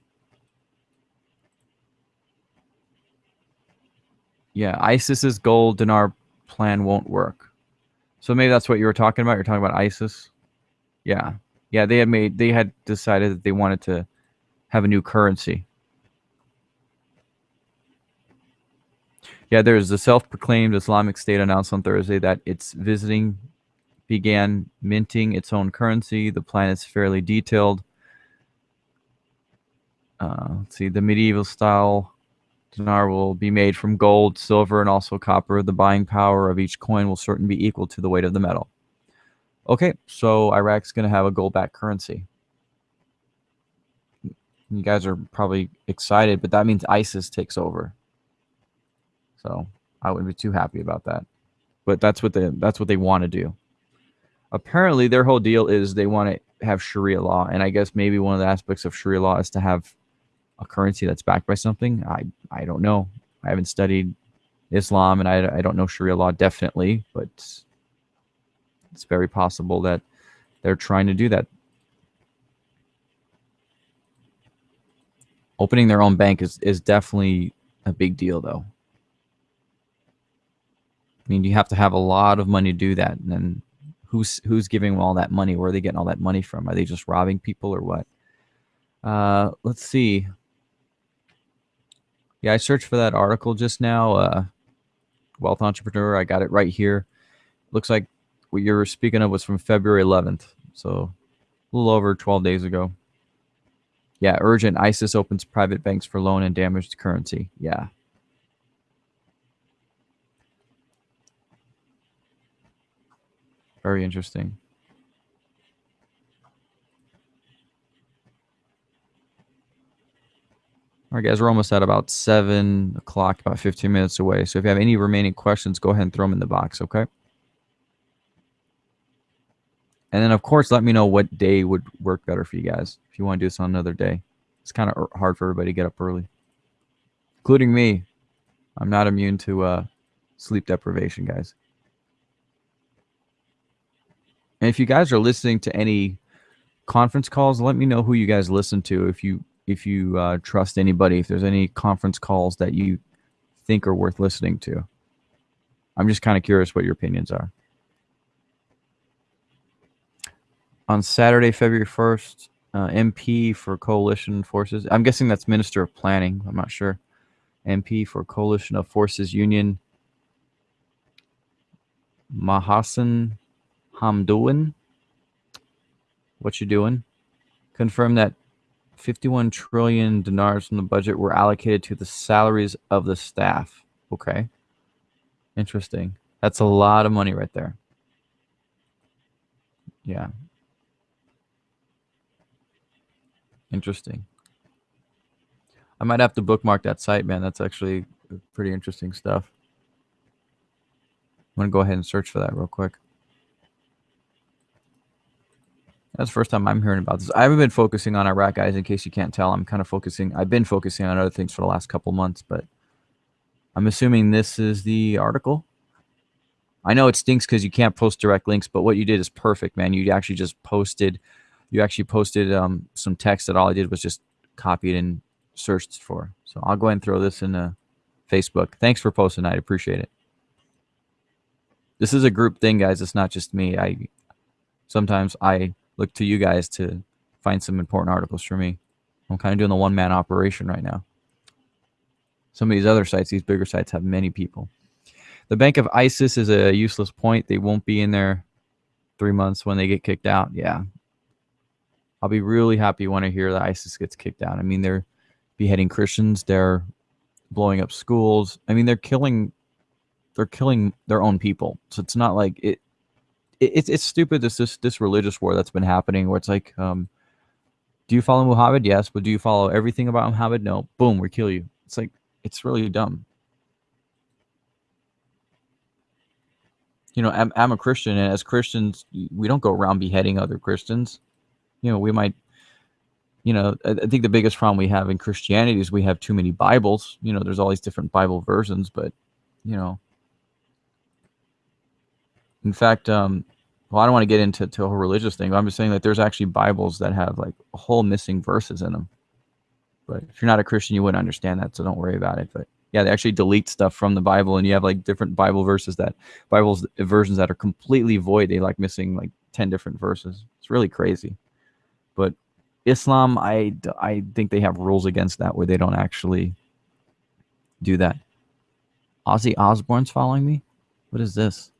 Yeah, ISIS's gold dinar plan won't work. So maybe that's what you were talking about. You're talking about ISIS. Yeah. Yeah, they had made they had decided that they wanted to have a new currency. Yeah, there's the self-proclaimed Islamic State announced on Thursday that its visiting began minting its own currency. The plan is fairly detailed. Uh, let's see, the medieval style dinar will be made from gold, silver, and also copper. The buying power of each coin will certainly be equal to the weight of the metal. Okay, so Iraq's going to have a gold-backed currency. You guys are probably excited, but that means ISIS takes over. So I wouldn't be too happy about that. But that's what they that's what they want to do. Apparently, their whole deal is they want to have Sharia law, and I guess maybe one of the aspects of Sharia law is to have a currency that's backed by something. I I don't know. I haven't studied Islam, and I I don't know Sharia law definitely, but it's very possible that they're trying to do that. Opening their own bank is is definitely a big deal, though. I mean, you have to have a lot of money to do that. And then who's who's giving them all that money? Where are they getting all that money from? Are they just robbing people or what? Uh, let's see. Yeah, I searched for that article just now. Uh, Wealth Entrepreneur. I got it right here. Looks like what you were speaking of was from February 11th. So a little over 12 days ago. Yeah, urgent. ISIS opens private banks for loan and damaged currency. Yeah, Very interesting. All right, guys, we're almost at about 7 o'clock, about 15 minutes away. So if you have any remaining questions, go ahead and throw them in the box, okay? And then, of course, let me know what day would work better for you guys if you want to do this on another day. It's kind of hard for everybody to get up early, including me. I'm not immune to uh, sleep deprivation, guys. And if you guys are listening to any conference calls, let me know who you guys listen to. If you if you uh, trust anybody, if there's any conference calls that you think are worth listening to. I'm just kind of curious what your opinions are. On Saturday, February 1st, uh, MP for Coalition Forces. I'm guessing that's Minister of Planning. I'm not sure. MP for Coalition of Forces Union. Mahasan Hamdoun. What you doing? Confirm that 51 trillion dinars from the budget were allocated to the salaries of the staff. Okay. Interesting. That's a lot of money right there. Yeah. Interesting. I might have to bookmark that site, man. That's actually pretty interesting stuff. I'm going to go ahead and search for that real quick. That's the first time I'm hearing about this. I haven't been focusing on Iraq, guys, in case you can't tell. I'm kind of focusing. I've been focusing on other things for the last couple months, but I'm assuming this is the article. I know it stinks because you can't post direct links, but what you did is perfect, man. You actually just posted, you actually posted um, some text that all I did was just copied and searched for. So I'll go ahead and throw this in uh, Facebook. Thanks for posting. I appreciate it. This is a group thing, guys. It's not just me. I sometimes I look to you guys to find some important articles for me. I'm kind of doing the one man operation right now. Some of these other sites, these bigger sites, have many people. The Bank of ISIS is a useless point. They won't be in there three months when they get kicked out. Yeah. I'll be really happy when I hear that ISIS gets kicked out. I mean, they're beheading Christians. They're blowing up schools. I mean, they're killing, they're killing their own people. So it's not like it, it it's, it's stupid. This, this, this religious war that's been happening where it's like, um, do you follow Muhammad? Yes. But do you follow everything about Muhammad? No. Boom, we kill you. It's like, it's really dumb. You know, I'm, I'm a Christian, and as Christians, we don't go around beheading other Christians. You know, we might, you know, I, I think the biggest problem we have in Christianity is we have too many Bibles. You know, there's all these different Bible versions, but, you know, in fact, um, well, I don't want to get into to a whole religious thing, but I'm just saying that there's actually Bibles that have like whole missing verses in them. But if you're not a Christian, you wouldn't understand that, so don't worry about it. But yeah, they actually delete stuff from the Bible, and you have like different Bible verses that Bibles uh, versions that are completely void. They like missing like ten different verses. It's really crazy. But Islam, I I think they have rules against that where they don't actually do that. Ozzy Osbourne's following me. What is this?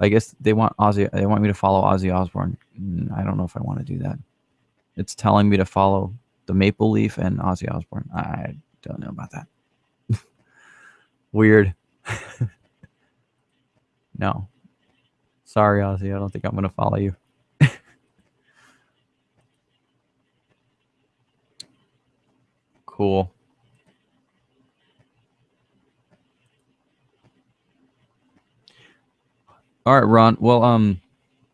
I guess they want Ozzy. They want me to follow Ozzy Osbourne. Mm, I don't know if I want to do that. It's telling me to follow the Maple Leaf and Ozzy Osbourne. I don't know about that. Weird. no. Sorry, Ozzy. I don't think I'm going to follow you. cool. All right, Ron. Well, um,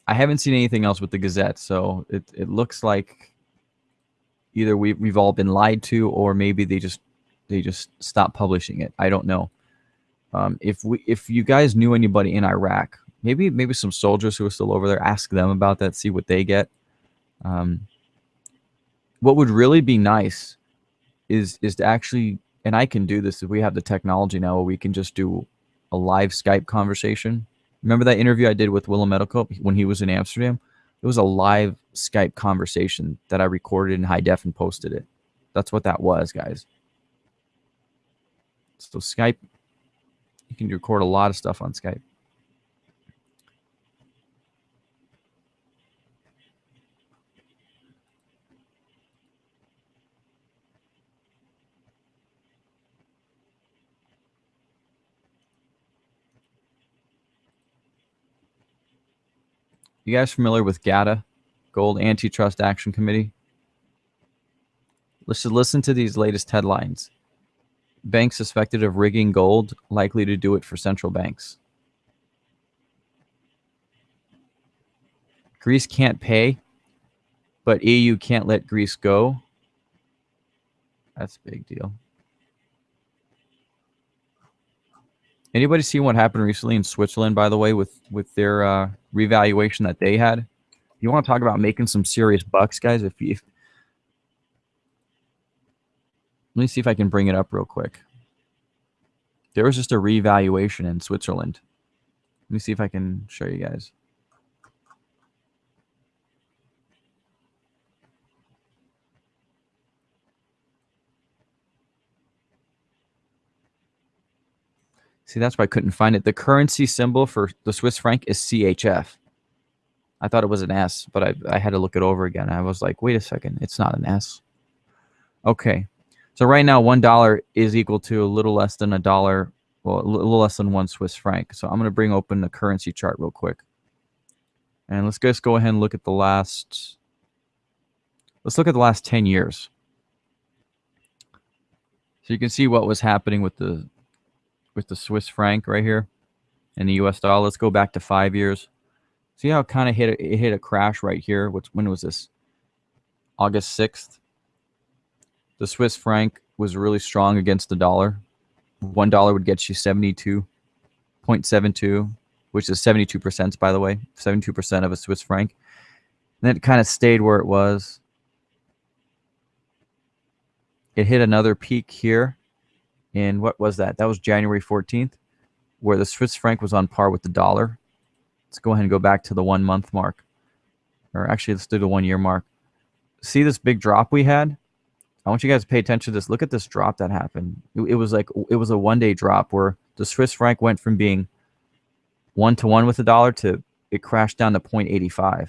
I haven't seen anything else with the Gazette, so it it looks like either we we've all been lied to, or maybe they just they just stopped publishing it. I don't know. Um, if we if you guys knew anybody in Iraq, maybe maybe some soldiers who are still over there, ask them about that, see what they get. Um, what would really be nice is is to actually, and I can do this if we have the technology now, where we can just do a live Skype conversation. Remember that interview I did with Willem Middelkoop when he was in Amsterdam? It was a live Skype conversation that I recorded in high def and posted it. That's what that was, guys. So Skype, you can record a lot of stuff on Skype. You guys familiar with GATA, Gold Antitrust Action Committee? Let's just listen to these latest headlines. Banks suspected of rigging gold, likely to do it for central banks. Greece can't pay, but EU can't let Greece go. That's a big deal. Anybody see what happened recently in Switzerland, by the way, with with their uh, revaluation that they had? You want to talk about making some serious bucks, guys? If you, if, let me see if I can bring it up real quick. There was just a revaluation in Switzerland. Let me see if I can show you guys. See, that's why I couldn't find it. The currency symbol for the Swiss franc is CHF. I thought it was an S, but I, I had to look it over again. I was like, wait a second, it's not an S. Okay. So right now, $1 is equal to a little less than a dollar well, a little less than one Swiss franc. So I'm going to bring open the currency chart real quick. And let's just go ahead and look at the last, let's look at the last 10 years. So you can see what was happening with the, with the Swiss franc right here and the US dollar. Let's go back to five years. See how it kind of hit it hit a crash right here. Which when was this? August 6th. The Swiss franc was really strong against the dollar. One dollar would get you 72.72, which is 72%, by the way, 72% of a Swiss franc. And then it kind of stayed where it was. It hit another peak here in what was that? That was January 14th, where the Swiss franc was on par with the dollar. Let's go ahead and go back to the one month mark. Or actually, let's do the one year mark. See this big drop we had? I want you guys to pay attention to this. Look at this drop that happened. It, it was like, it was a one day drop where the Swiss franc went from being one to one with the dollar to it crashed down to 0.85.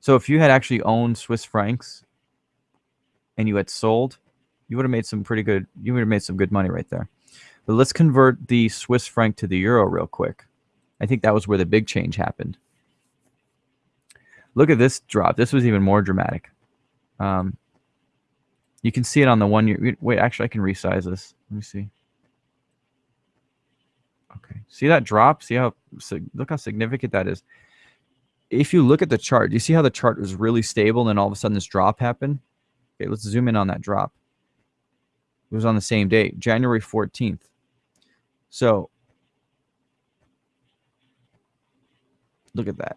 So if you had actually owned Swiss francs and you had sold, you would have made some pretty good, you would have made some good money right there. But let's convert the Swiss franc to the euro real quick. I think that was where the big change happened. Look at this drop. This was even more dramatic. Um, you can see it on the one year. Wait, actually, I can resize this. Let me see. Okay, see that drop? See how look how significant that is. If you look at the chart, you see how the chart was really stable, and then all of a sudden this drop happened. Okay, let's zoom in on that drop. It was on the same day, January 14th. So look at that.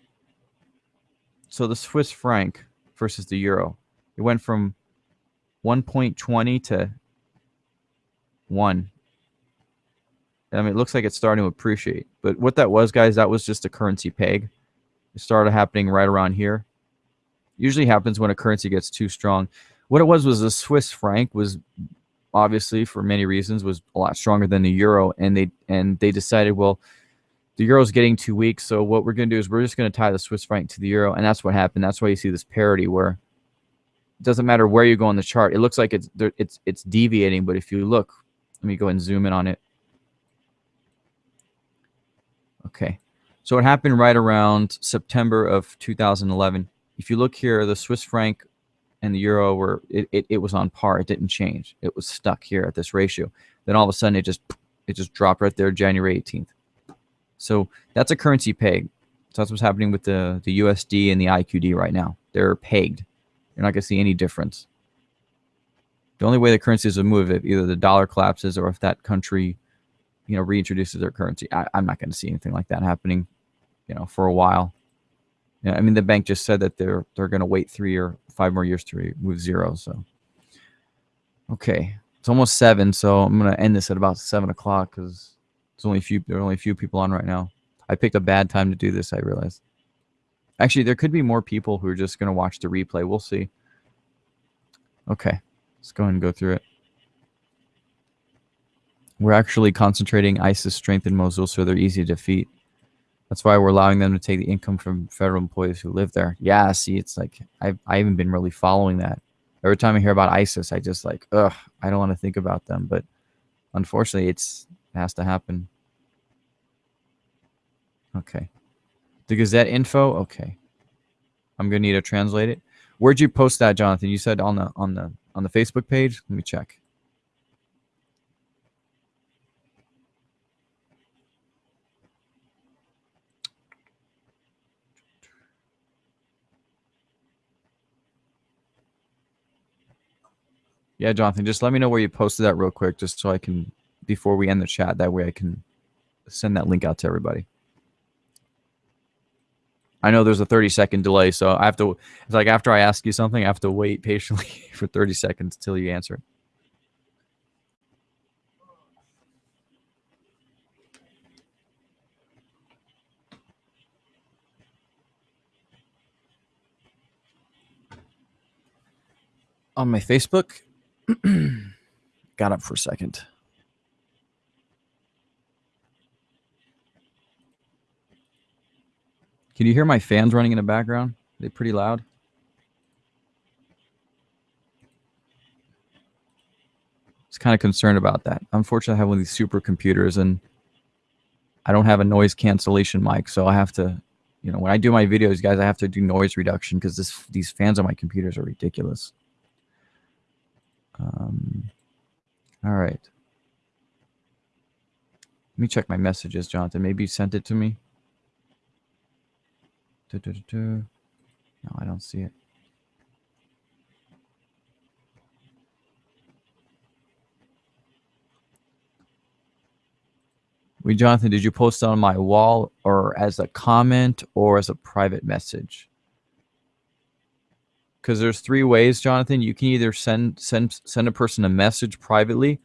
So the Swiss franc versus the euro, it went from 1.20 to 1. I mean, it looks like it's starting to appreciate. But what that was, guys, that was just a currency peg. It started happening right around here. Usually happens when a currency gets too strong. What it was was the Swiss franc was obviously for many reasons was a lot stronger than the euro and they and they decided well the euro is getting too weak so what we're going to do is we're just going to tie the swiss franc to the euro and that's what happened. That's why you see this parity where it doesn't matter where you go on the chart it looks like it's it's it's deviating but if you look let me go and zoom in on it. Okay. So it happened right around september of 2011 if you look here the swiss franc and the euro were it, it, it was on par. It didn't change. It was stuck here at this ratio. Then all of a sudden it just it just dropped right there January 18th. So that's a currency peg. So that's what's happening with the, the USD and the IQD right now. They're pegged. You're not going to see any difference. The only way the currencies will move if either the dollar collapses or if that country, you know, reintroduces their currency. I, I'm not going to see anything like that happening, you know, for a while. I mean, the bank just said that they're they're going to wait three or five more years to remove zero. So, okay, it's almost seven. So I'm to end this at about seven o'clock because it's only a few there are only a few people on right now. I picked a bad time to do this. I realized. Actually, there could be more people who are just to watch the replay. We'll see. Okay, let's go ahead and go through it. We're actually concentrating ISIS strength in Mosul so they're easy to defeat. That's why we're allowing them to take the income from federal employees who live there. Yeah, see, it's like I've, I haven't been really following that. Every time I hear about ISIS, I just like, ugh, I don't want to think about them. But unfortunately, it's it has to happen. Okay. The Gazette info. Okay. I'm gonna need to translate it. Where'd you post that, Jonathan? You said on the on the on the Facebook page. Let me check. Yeah, Jonathan, just let me know where you posted that real quick, just so I can, before we end the chat, that way I can send that link out to everybody. I know there's a 30 second delay, so I have to, it's like after I ask you something, I have to wait patiently for 30 seconds till you answer. On my Facebook, Got up for a second. Can you hear my fans running in the background? Are they pretty loud? It's kind of concerned about that. Unfortunately, I have one of these supercomputers and I don't have a noise cancellation mic, so I have to, you know, when I do my videos, guys, I have to do noise reduction because these fans on my computers are ridiculous. Um, all right. Let me check my messages, Jonathan. Maybe you sent it to me. No, I don't see it. Wait, Jonathan, did you post on my wall or as a comment or as a private message? Because there's three ways, Jonathan. You can either send send send a person a message privately,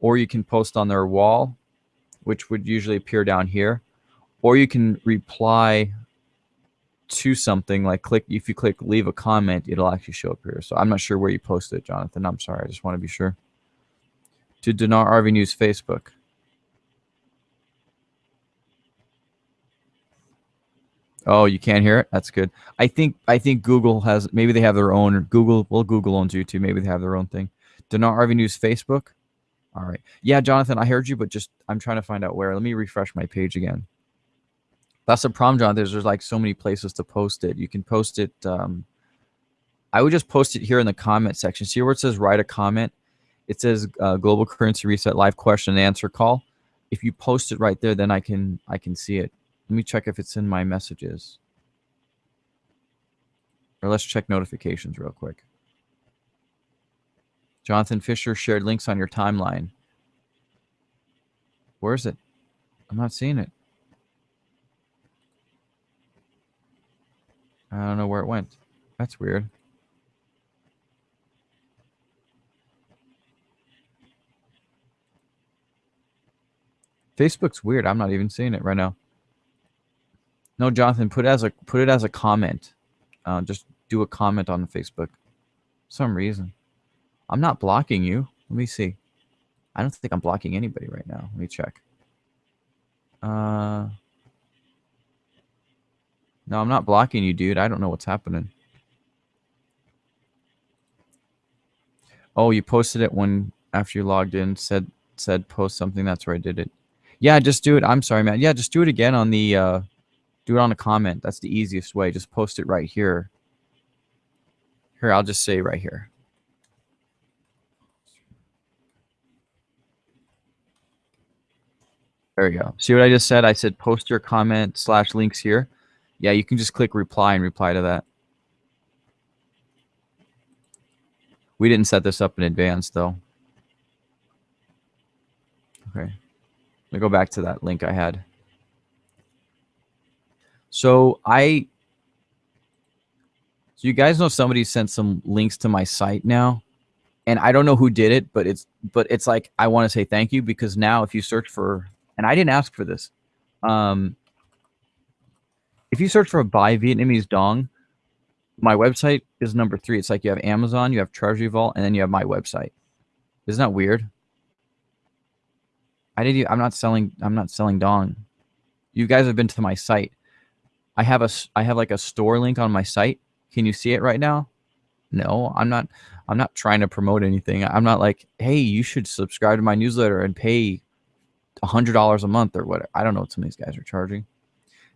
or you can post on their wall, which would usually appear down here, or you can reply to something like click if you click leave a comment it'll actually show up here. So i'm not sure where you posted it jonathan. I'm sorry. I just want to be sure. To dinar rv news facebook oh you can't hear it that's good i think i think google has maybe they have their own google well google owns youtube maybe they have their own thing dinar rv news facebook all right yeah jonathan i heard you but just i'm trying to find out where let me refresh my page again that's the problem, Jonathan. There's, there's like so many places to post it. You can post it. Um, I would just post it here in the comment section. See where it says write a comment? It says uh, global currency reset live question and answer call. If you post it right there, then I can I can see it. Let me check if it's in my messages. Or let's check notifications real quick. Jonathan Fisher shared links on your timeline. Where is it? I'm not seeing it. I don't know where it went. That's weird. Facebook's weird. I'm not even seeing it right now. No, Jonathan, put it as a put it as a comment. Uh, just do a comment on Facebook. some reason. I'm not blocking you. Let me see. I don't think I'm blocking anybody right now. Let me check. Uh no, I'm not blocking you, dude. I don't know what's happening. Oh, you posted it when after you logged in, said said post something. That's where I did it. Yeah, just do it. I'm sorry, man. Yeah, just do it again on the uh do it on a comment. That's the easiest way. Just post it right here. Here, I'll just say right here. There we go. See what I just said? I said post your comment slash links here. Yeah, you can just click reply and reply to that. We didn't set this up in advance, though. Okay. Let me go back to that link I had. So I, so you guys know somebody sent some links to my site now, and I don't know who did it, but it's, but it's like, I want to say thank you because now if you search for, and I didn't ask for this, um, if you search for a buy Vietnamese dong, my website is number three. It's like you have Amazon, you have Treasury Vault, and then you have my website. Isn't that weird? I didn't. I'm not selling. I'm not selling dong. You guys have been to my site. I have a. I have like a store link on my site. Can you see it right now? No, I'm not. I'm not trying to promote anything. I'm not like, hey, you should subscribe to my newsletter and pay a hundred dollars a month or whatever. I don't know what some of these guys are charging.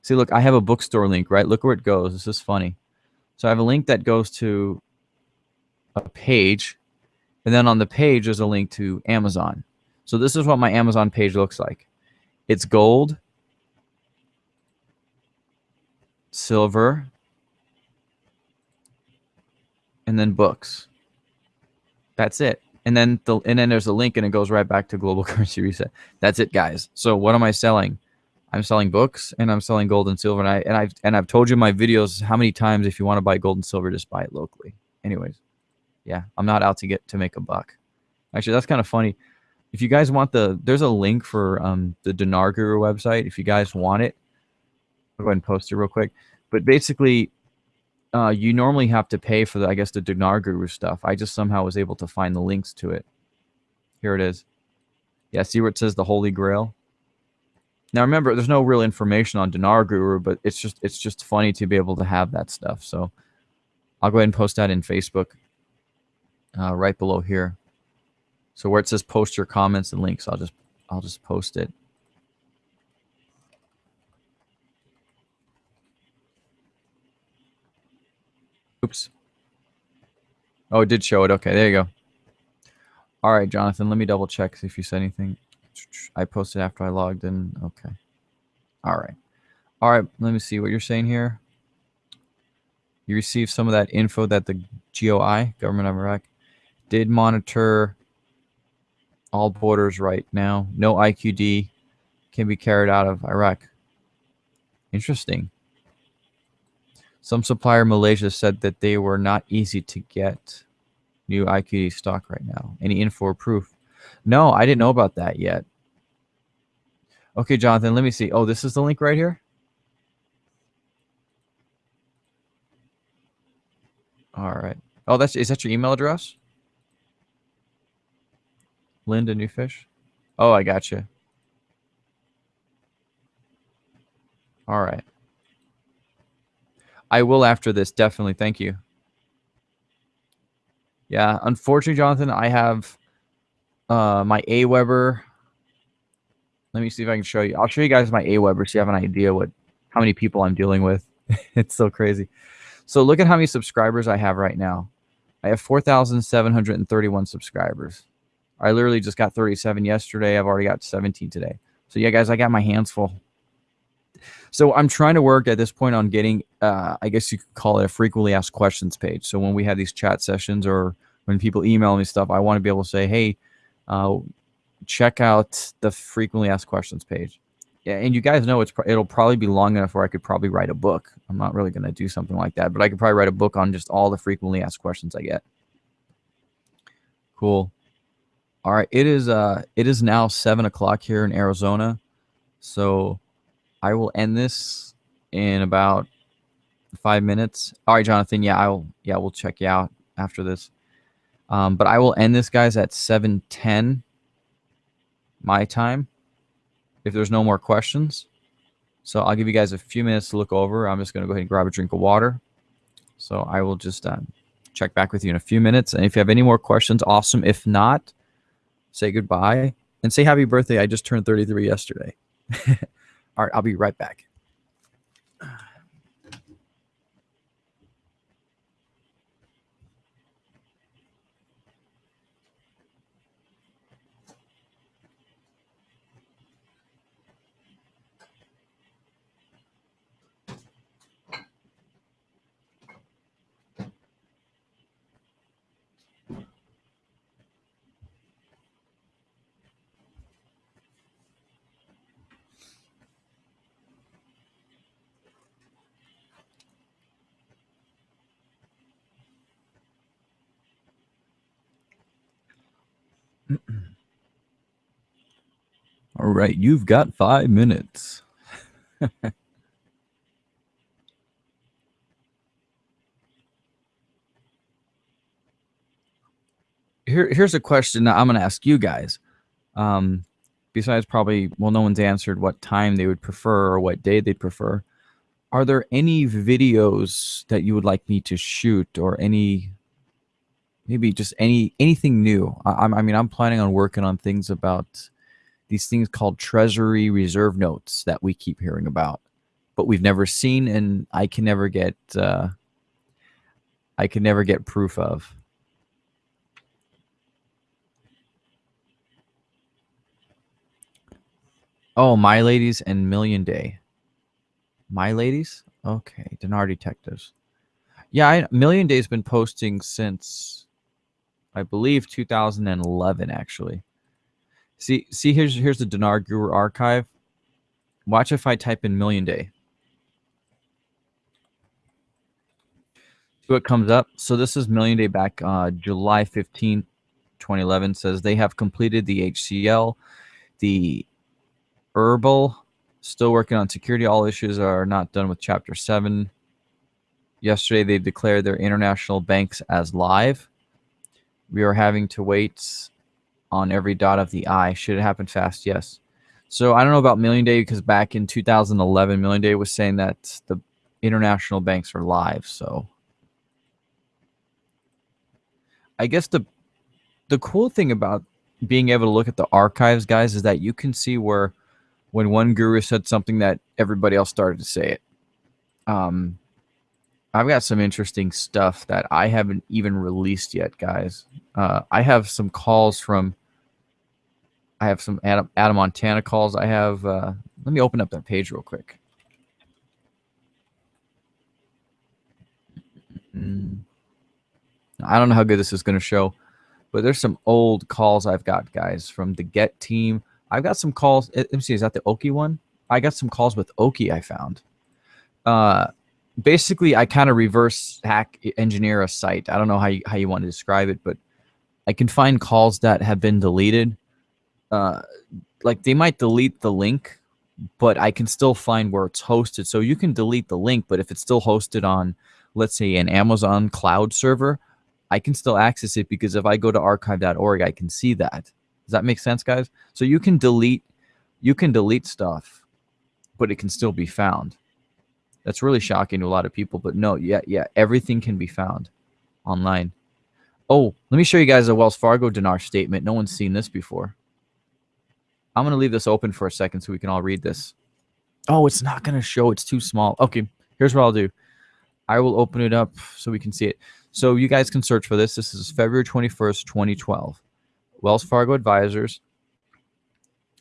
See, look, I have a bookstore link, right? Look where it goes. This is funny. So I have a link that goes to a page, and then on the page there's a link to Amazon. So this is what my Amazon page looks like. It's gold, silver, and then books. That's it. And then the and then there's a link and it goes right back to global currency reset. That's it, guys. So what am I selling? I'm selling books and I'm selling gold and silver. And I and I've and I've told you in my videos how many times if you want to buy gold and silver, just buy it locally. Anyways, yeah, I'm not out to get to make a buck. Actually, that's kind of funny. If you guys want the, there's a link for um, the Dinar Guru website. If you guys want it, I'll go ahead and post it real quick. But basically, uh, you normally have to pay for the, I guess, the Dinar Guru stuff. I just somehow was able to find the links to it. Here it is. Yeah, see where it says the Holy Grail? Now remember, there's no real information on Dinar Guru, but it's just it's just funny to be able to have that stuff. So I'll go ahead and post that in Facebook uh, right below here. So where it says post your comments and links, I'll just I'll just post it. Oops. Oh, it did show it. Okay, there you go. All right, Jonathan, let me double check if you said anything. I posted after I logged in. Okay. All right. All right, let me see what you're saying here. You received some of that info that the GOI, Government of Iraq, did monitor all borders right now. No IQD can be carried out of Iraq. Interesting. Some supplier Malaysia said that they were not easy to get new IQD stock right now. Any info or proof? No, I didn't know about that yet. Okay, Jonathan, let me see. Oh, this is the link right here? All right. Oh, that's is that your email address? Linda Newfish. Oh, I got you. All right. I will after this, definitely. Thank you. Yeah, unfortunately, Jonathan, I have uh, my Aweber. Let me see if I can show you. I'll show you guys my Aweber so you have an idea what how many people I'm dealing with. it's so crazy. So look at how many subscribers I have right now. I have 4,731 subscribers. I literally just got 37 yesterday. I've already got 17 today. So yeah, guys, I got my hands full. So I'm trying to work at this point on getting, uh, I guess you could call it a frequently asked questions page. So when we have these chat sessions or when people email me stuff, I want to be able to say, hey, uh, check out the frequently asked questions page. Yeah, and you guys know it's it'll probably be long enough where I could probably write a book. I'm not really going to do something like that, but I could probably write a book on just all the frequently asked questions I get. Cool. All right, it is uh it is now seven o'clock here in Arizona, so I will end this in about five minutes. All right, Jonathan. Yeah, I'll yeah we'll check you out after this. Um, but I will end this, guys, at seven ten my time. If there's no more questions, so I'll give you guys a few minutes to look over. I'm just going to go ahead and grab a drink of water. So I will just uh, check back with you in a few minutes. And if you have any more questions, awesome. If not, say goodbye and say happy birthday. I just turned 33 yesterday. All right, I'll be right back. All right, you've got five minutes. Here, here's a question that I'm going to ask you guys. Um, besides probably, well, no one's answered what time they would prefer or what day they'd prefer. Are there any videos that you would like me to shoot or any maybe just any anything new. I, I mean, I'm planning on working on things about these things called Treasury Reserve notes that we keep hearing about, but we've never seen, and I can never get uh, I can never get proof of. Oh, My Ladies and Million Day. My Ladies? Okay, Dinar Detectives. Yeah, I, Million Day's been posting since I believe 2011 actually. See, see here's here's the Dinar Guru archive. Watch if I type in Million Day. See what comes up. So this is Million Day back uh, July 15, 2011. Says they have completed the HCL, the herbal, still working on security. All issues are not done with Chapter 7. Yesterday, they declared their international banks as live we are having to wait on every dot of the I. Should it happen fast? Yes. So I don't know about Million Day because back in 2011, Million Day was saying that the international banks are live. So I guess the the cool thing about being able to look at the archives, guys, is that you can see where when one guru said something that everybody else started to say it. Um, I've got some interesting stuff that I haven't even released yet, guys. Uh, I have some calls from. I have some Adam, Adam Montana calls. I have. Uh, let me open up that page real quick. Mm. I don't know how good this is going to show, but there's some old calls I've got, guys, from the Get team. I've got some calls. Let me see. Is that the Oki one? I got some calls with Oki I found. Uh, basically I kind of reverse hack engineer a site. I don't know how you, how you want to describe it, but I can find calls that have been deleted. Uh, like they might delete the link, but I can still find where it's hosted. So you can delete the link, but if it's still hosted on, let's say, an Amazon cloud server, I can still access it because if I go to archive.org, I can see that. Does that make sense, guys? So you can delete, you can delete stuff, but it can still be found. That's really shocking to a lot of people, but no, yeah, yeah, everything can be found online. Oh, let me show you guys a Wells Fargo dinar statement. No one's seen this before. I'm going to leave this open for a second so we can all read this. Oh, it's not going to show. It's too small. Okay, here's what I'll do. I will open it up so we can see it. So you guys can search for this. This is February 21st, 2012. Wells Fargo Advisors.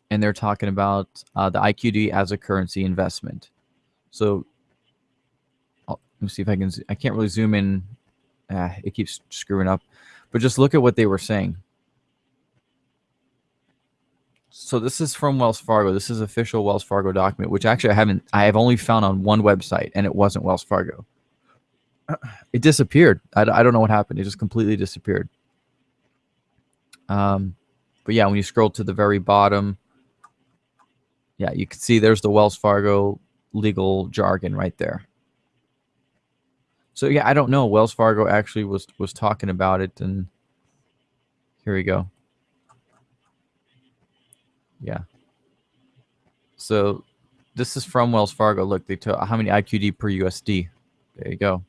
And they're talking about uh, the IQD as a currency investment. So let me see if I can. I can't really zoom in. Ah, it keeps screwing up. But just look at what they were saying. So this is from Wells Fargo. This is official Wells Fargo document, which actually I haven't. I have only found on one website, and it wasn't Wells Fargo. It disappeared. I, I don't know what happened. It just completely disappeared. Um, but yeah, when you scroll to the very bottom, yeah, you can see there's the Wells Fargo legal jargon right there. So yeah, I don't know. Wells Fargo actually was was talking about it, and here we go. Yeah. So this is from Wells Fargo. Look, they took how many IQD per USD. There you go.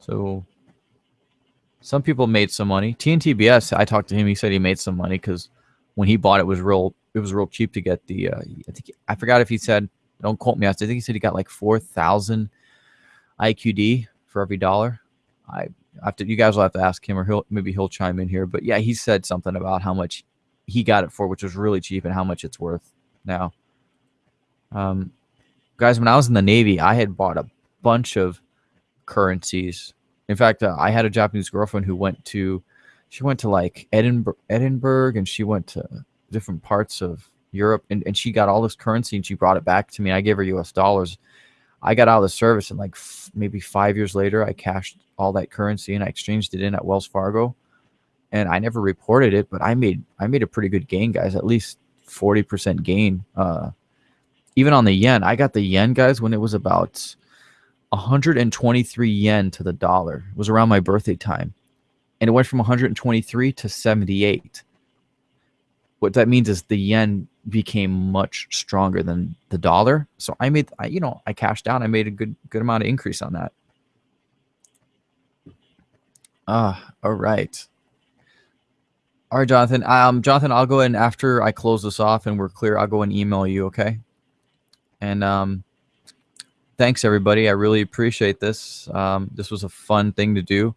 So some people made some money. TNTBS, I talked to him. He said he made some money because when he bought it, was real. It was real cheap to get the. Uh, I think I forgot if he said don't quote me. I think he said he got like 4,000 IQD for every dollar. I have to, you guys will have to ask him or he'll, maybe he'll chime in here. But yeah, he said something about how much he got it for, which was really cheap and how much it's worth now. Um, guys, when I was in the Navy, I had bought a bunch of currencies. In fact, uh, I had a Japanese girlfriend who went to, she went to like Edinburgh, Edinburgh and she went to different parts of Europe, and, and she got all this currency and she brought it back to me. I gave her U.S. dollars. I got out of the service, and like maybe five years later, I cashed all that currency and I exchanged it in at Wells Fargo, and I never reported it, but I made I made a pretty good gain, guys. At least forty percent gain. Uh, even on the yen, I got the yen, guys, when it was about 123 yen to the dollar. It was around my birthday time, and it went from 123 to 78 what that means is the yen became much stronger than the dollar. So I made, I, you know, I cashed out. I made a good, good amount of increase on that. Ah, uh, all right. All right, Jonathan. Um, Jonathan, I'll go in after I close this off and we're clear. I'll go and email you. Okay. And um, thanks everybody. I really appreciate this. Um, this was a fun thing to do.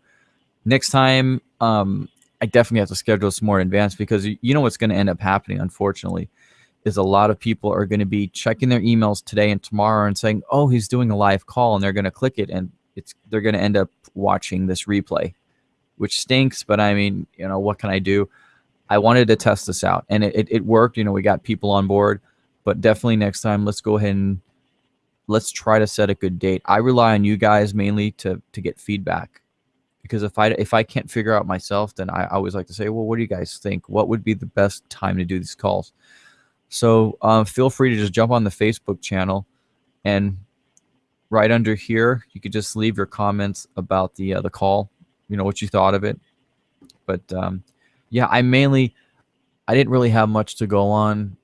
Next time, um, I definitely have to schedule some more in advance because you know what's going to end up happening, unfortunately, is a lot of people are going to be checking their emails today and tomorrow and saying, "Oh, he's doing a live call," and they're going to click it, and it's they're going to end up watching this replay, which stinks. But I mean, you know, what can I do? I wanted to test this out, and it, it, it worked. You know, we got people on board, but definitely next time, let's go ahead and let's try to set a good date. I rely on you guys mainly to to get feedback because if I if I can't figure out myself, then I always like to say, well, what do you guys think? What would be the best time to do these calls? So uh, feel free to just jump on the Facebook channel, and right under here, you could just leave your comments about the uh, the call. You know what you thought of it. But um, yeah, I mainly I didn't really have much to go on.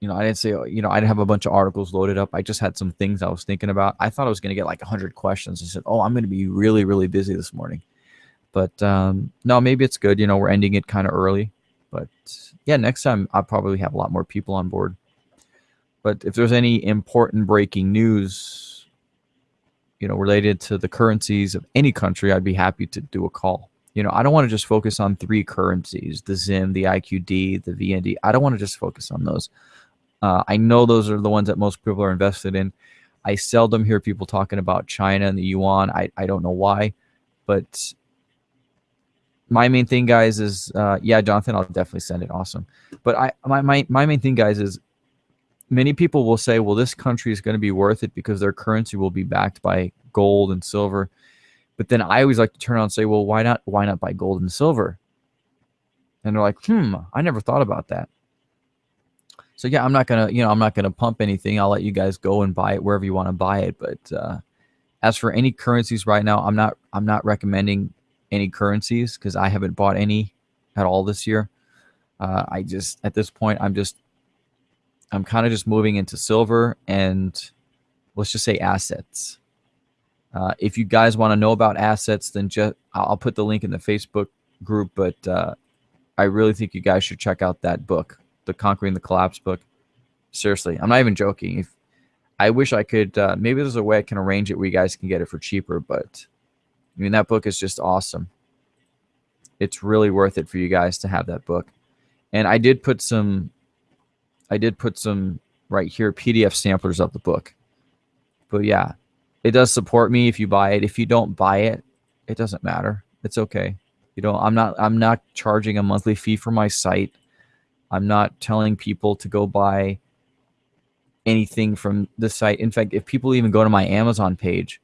You know, I didn't say you know I didn't have a bunch of articles loaded up. I just had some things I was thinking about. I thought I was going to get like hundred questions. I said, oh, I'm going to be really really busy this morning But um, no, maybe it's good. You know, we're ending it kind of early. But yeah, next time I'll probably have a lot more people on board. But if there's any important breaking news, you know, related to the currencies of any country, I'd be happy to do a call. You know, I don't want to just focus on three currencies, the ZIM, the IQD, the VND. I don't want to just focus on those. Uh, I know those are the ones that most people are invested in. I seldom hear people talking about China and the yuan. I, I don't know why, but my main thing, guys, is uh, yeah, Jonathan, I'll definitely send it. Awesome. But I my, my my main thing, guys, is many people will say, well, this country is going to be worth it because their currency will be backed by gold and silver. But then I always like to turn around and say, well, why not? Why not buy gold and silver? And they're like, hmm, I never thought about that. So yeah, I'm not gonna, you know, I'm not gonna pump anything. I'll let you guys go and buy it wherever you want to buy it. But uh, as for any currencies right now, I'm not, I'm not recommending any currencies because I haven't bought any at all this year. Uh, I just at this point, I'm just, I'm kind of just moving into silver and let's just say assets. Uh, if you guys want to know about assets, then just I'll put the link in the Facebook group. But uh, I really think you guys should check out that book, the Conquering the Collapse book. Seriously, I'm not even joking. If I wish I could, uh, maybe there's a way I can arrange it where you guys can get it for cheaper. But I mean, that book is just awesome. It's really worth it for you guys to have that book. And I did put some, I did put some right here PDF samplers of the book. But yeah, it does support me if you buy it. If you don't buy it, it doesn't matter. It's okay. You know, I'm not I'm not charging a monthly fee for my site. I'm not telling people to go buy anything from the site. In fact, if people even go to my Amazon page,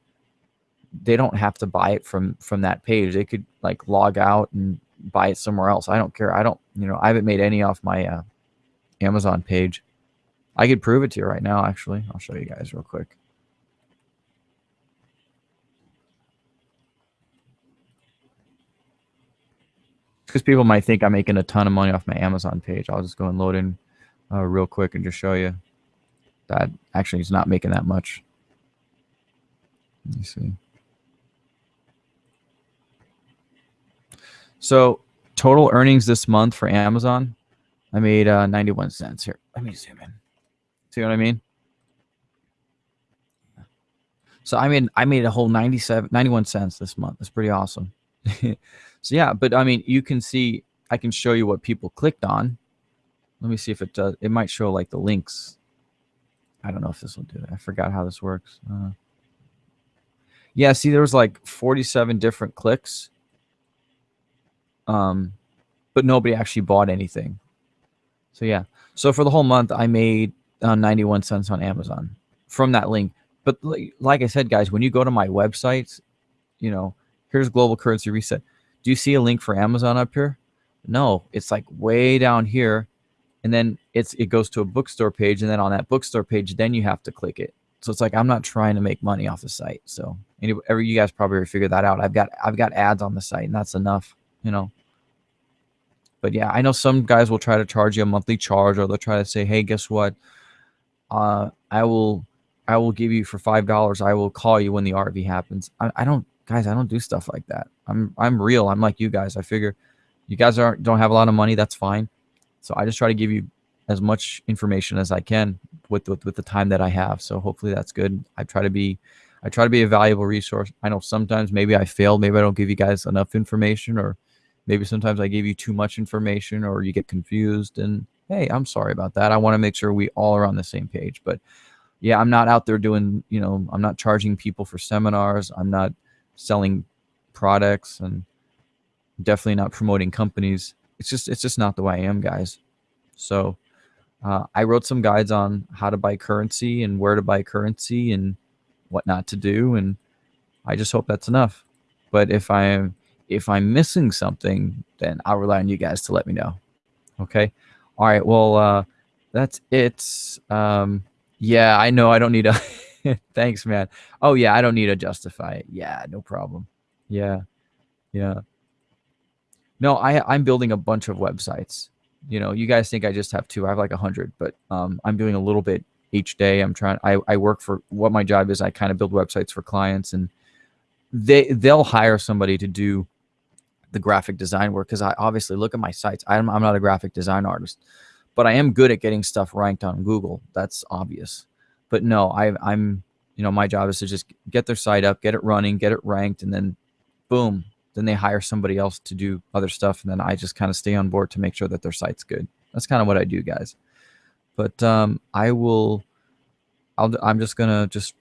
they don't have to buy it from from that page. They could like log out and buy it somewhere else. I don't care. I don't, you know, I haven't made any off my uh, Amazon page. I could prove it to you right now, actually. I'll show you guys real quick. because people might think I'm making a ton of money off my Amazon page. I'll just go and load in uh, real quick and just show you that actually he's not making that much. Let me see. So total earnings this month for Amazon, I made uh, 91 cents here. Let me zoom in. See what I mean? So I mean, I made a whole 97, 91 cents this month. That's pretty awesome. So yeah, but I mean, you can see, I can show you what people clicked on. Let me see if it does. It might show like the links. I don't know if this will do it. I forgot how this works. Uh, yeah, see, there was like 47 different clicks. Um, but nobody actually bought anything. So yeah. So for the whole month, I made uh, 91 cents on Amazon from that link. But like I said, guys, when you go to my website, you know, here's global currency reset. Do you see a link for Amazon up here? No, it's like way down here. And then it's it goes to a bookstore page. And then on that bookstore page, then you have to click it. So it's like I'm not trying to make money off the site. So anyway, you guys probably figured that out. I've got I've got ads on the site, and that's enough, you know. But yeah, I know some guys will try to charge you a monthly charge, or they'll try to say, "Hey, guess what? Uh, I will I will give you for five dollars. I will call you when the RV happens." I, I don't guys, I don't do stuff like that. I'm I'm real. I'm like you guys. I figure you guys aren't don't have a lot of money. That's fine. So I just try to give you as much information as I can with, with with the time that I have. So hopefully that's good. I try to be I try to be a valuable resource. I know sometimes maybe I fail. Maybe I don't give you guys enough information, or maybe sometimes I give you too much information, or you get confused. And hey, I'm sorry about that. I want to make sure we all are on the same page. But yeah, I'm not out there doing. You know, I'm not charging people for seminars. I'm not selling products and definitely not promoting companies. It's just it's just not the way I am, guys. So uh, I wrote some guides on how to buy currency and where to buy currency and what not to do, and I just hope that's enough. But if I'm if I'm missing something, then I'll rely on you guys to let me know. Okay. All right. Well, uh, that's it. Um, yeah, I know I don't need a Thanks, man. Oh yeah, I don't need to justify it. Yeah, no problem. Yeah, yeah. No, I I'm building a bunch of websites. You know, you guys think I just have two. I have like a hundred, but um, I'm doing a little bit each day. I'm trying. I I work for what my job is. I kind of build websites for clients, and they they'll hire somebody to do the graphic design work because I obviously look at my sites. I'm, I'm not a graphic design artist, but I am good at getting stuff ranked on Google. That's obvious. But no, I, I'm, you know, my job is to just get their site up, get it running, get it ranked, and then boom, then they hire somebody else to do other stuff. And then I just kind of stay on board to make sure that their site's good. That's kind of what I do, guys. But um, I will, I'll, I'm just going to just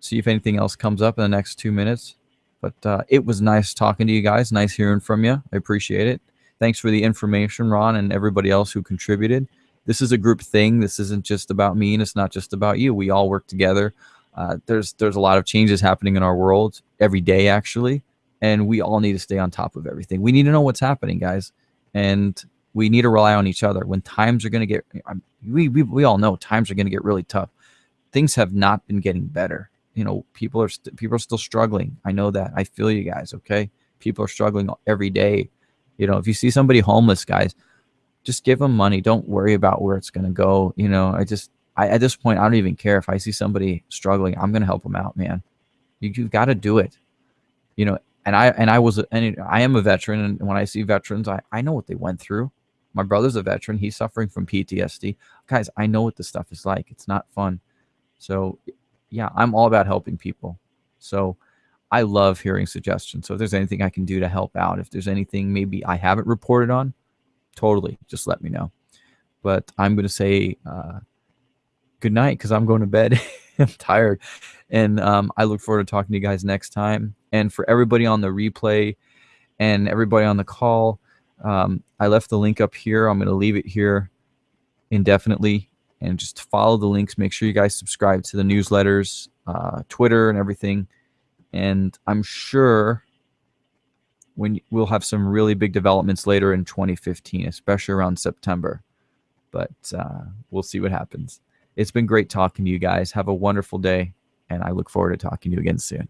see if anything else comes up in the next two minutes. But uh, it was nice talking to you guys. Nice hearing from you. I appreciate it. Thanks for the information, Ron, and everybody else who contributed. This is a group thing. This isn't just about me, and it's not just about you. We all work together. Uh, there's there's a lot of changes happening in our world every day, actually, and we all need to stay on top of everything. We need to know what's happening, guys, and we need to rely on each other. When times are going to get, we, we we all know times are going to get really tough. Things have not been getting better you know people are st- people are still struggling. I know that. I feel you guys okay? People are struggling every day. You know if you see somebody homeless guys just give them money. Don't worry about where it's going to go you know? I just I, at this point i don't even care if i see somebody struggling. I'm going to help them out man. You, you've got to do it. You know and i and i was and i am a veteran and when i see veterans i i know what they went through. My brother's a veteran. He's suffering from ptsd guys i know what this stuff is like. It's not fun. So yeah, I'm all about helping people. So I love hearing suggestions. So if there's anything I can do to help out, if there's anything maybe I haven't reported on, totally just let me know. But I'm going to say uh, good night because I'm going to bed. I'm tired. And um, I look forward to talking to you guys next time. And for everybody on the replay and everybody on the call, um, I left the link up here. I'm going to leave it here indefinitely and just follow the links. Make sure you guys subscribe to the newsletters, uh, Twitter, and everything. And I'm sure when we'll have some really big developments later in 2015, especially around September. But uh, we'll see what happens. It's been great talking to you guys. Have a wonderful day, and I look forward to talking to you again soon.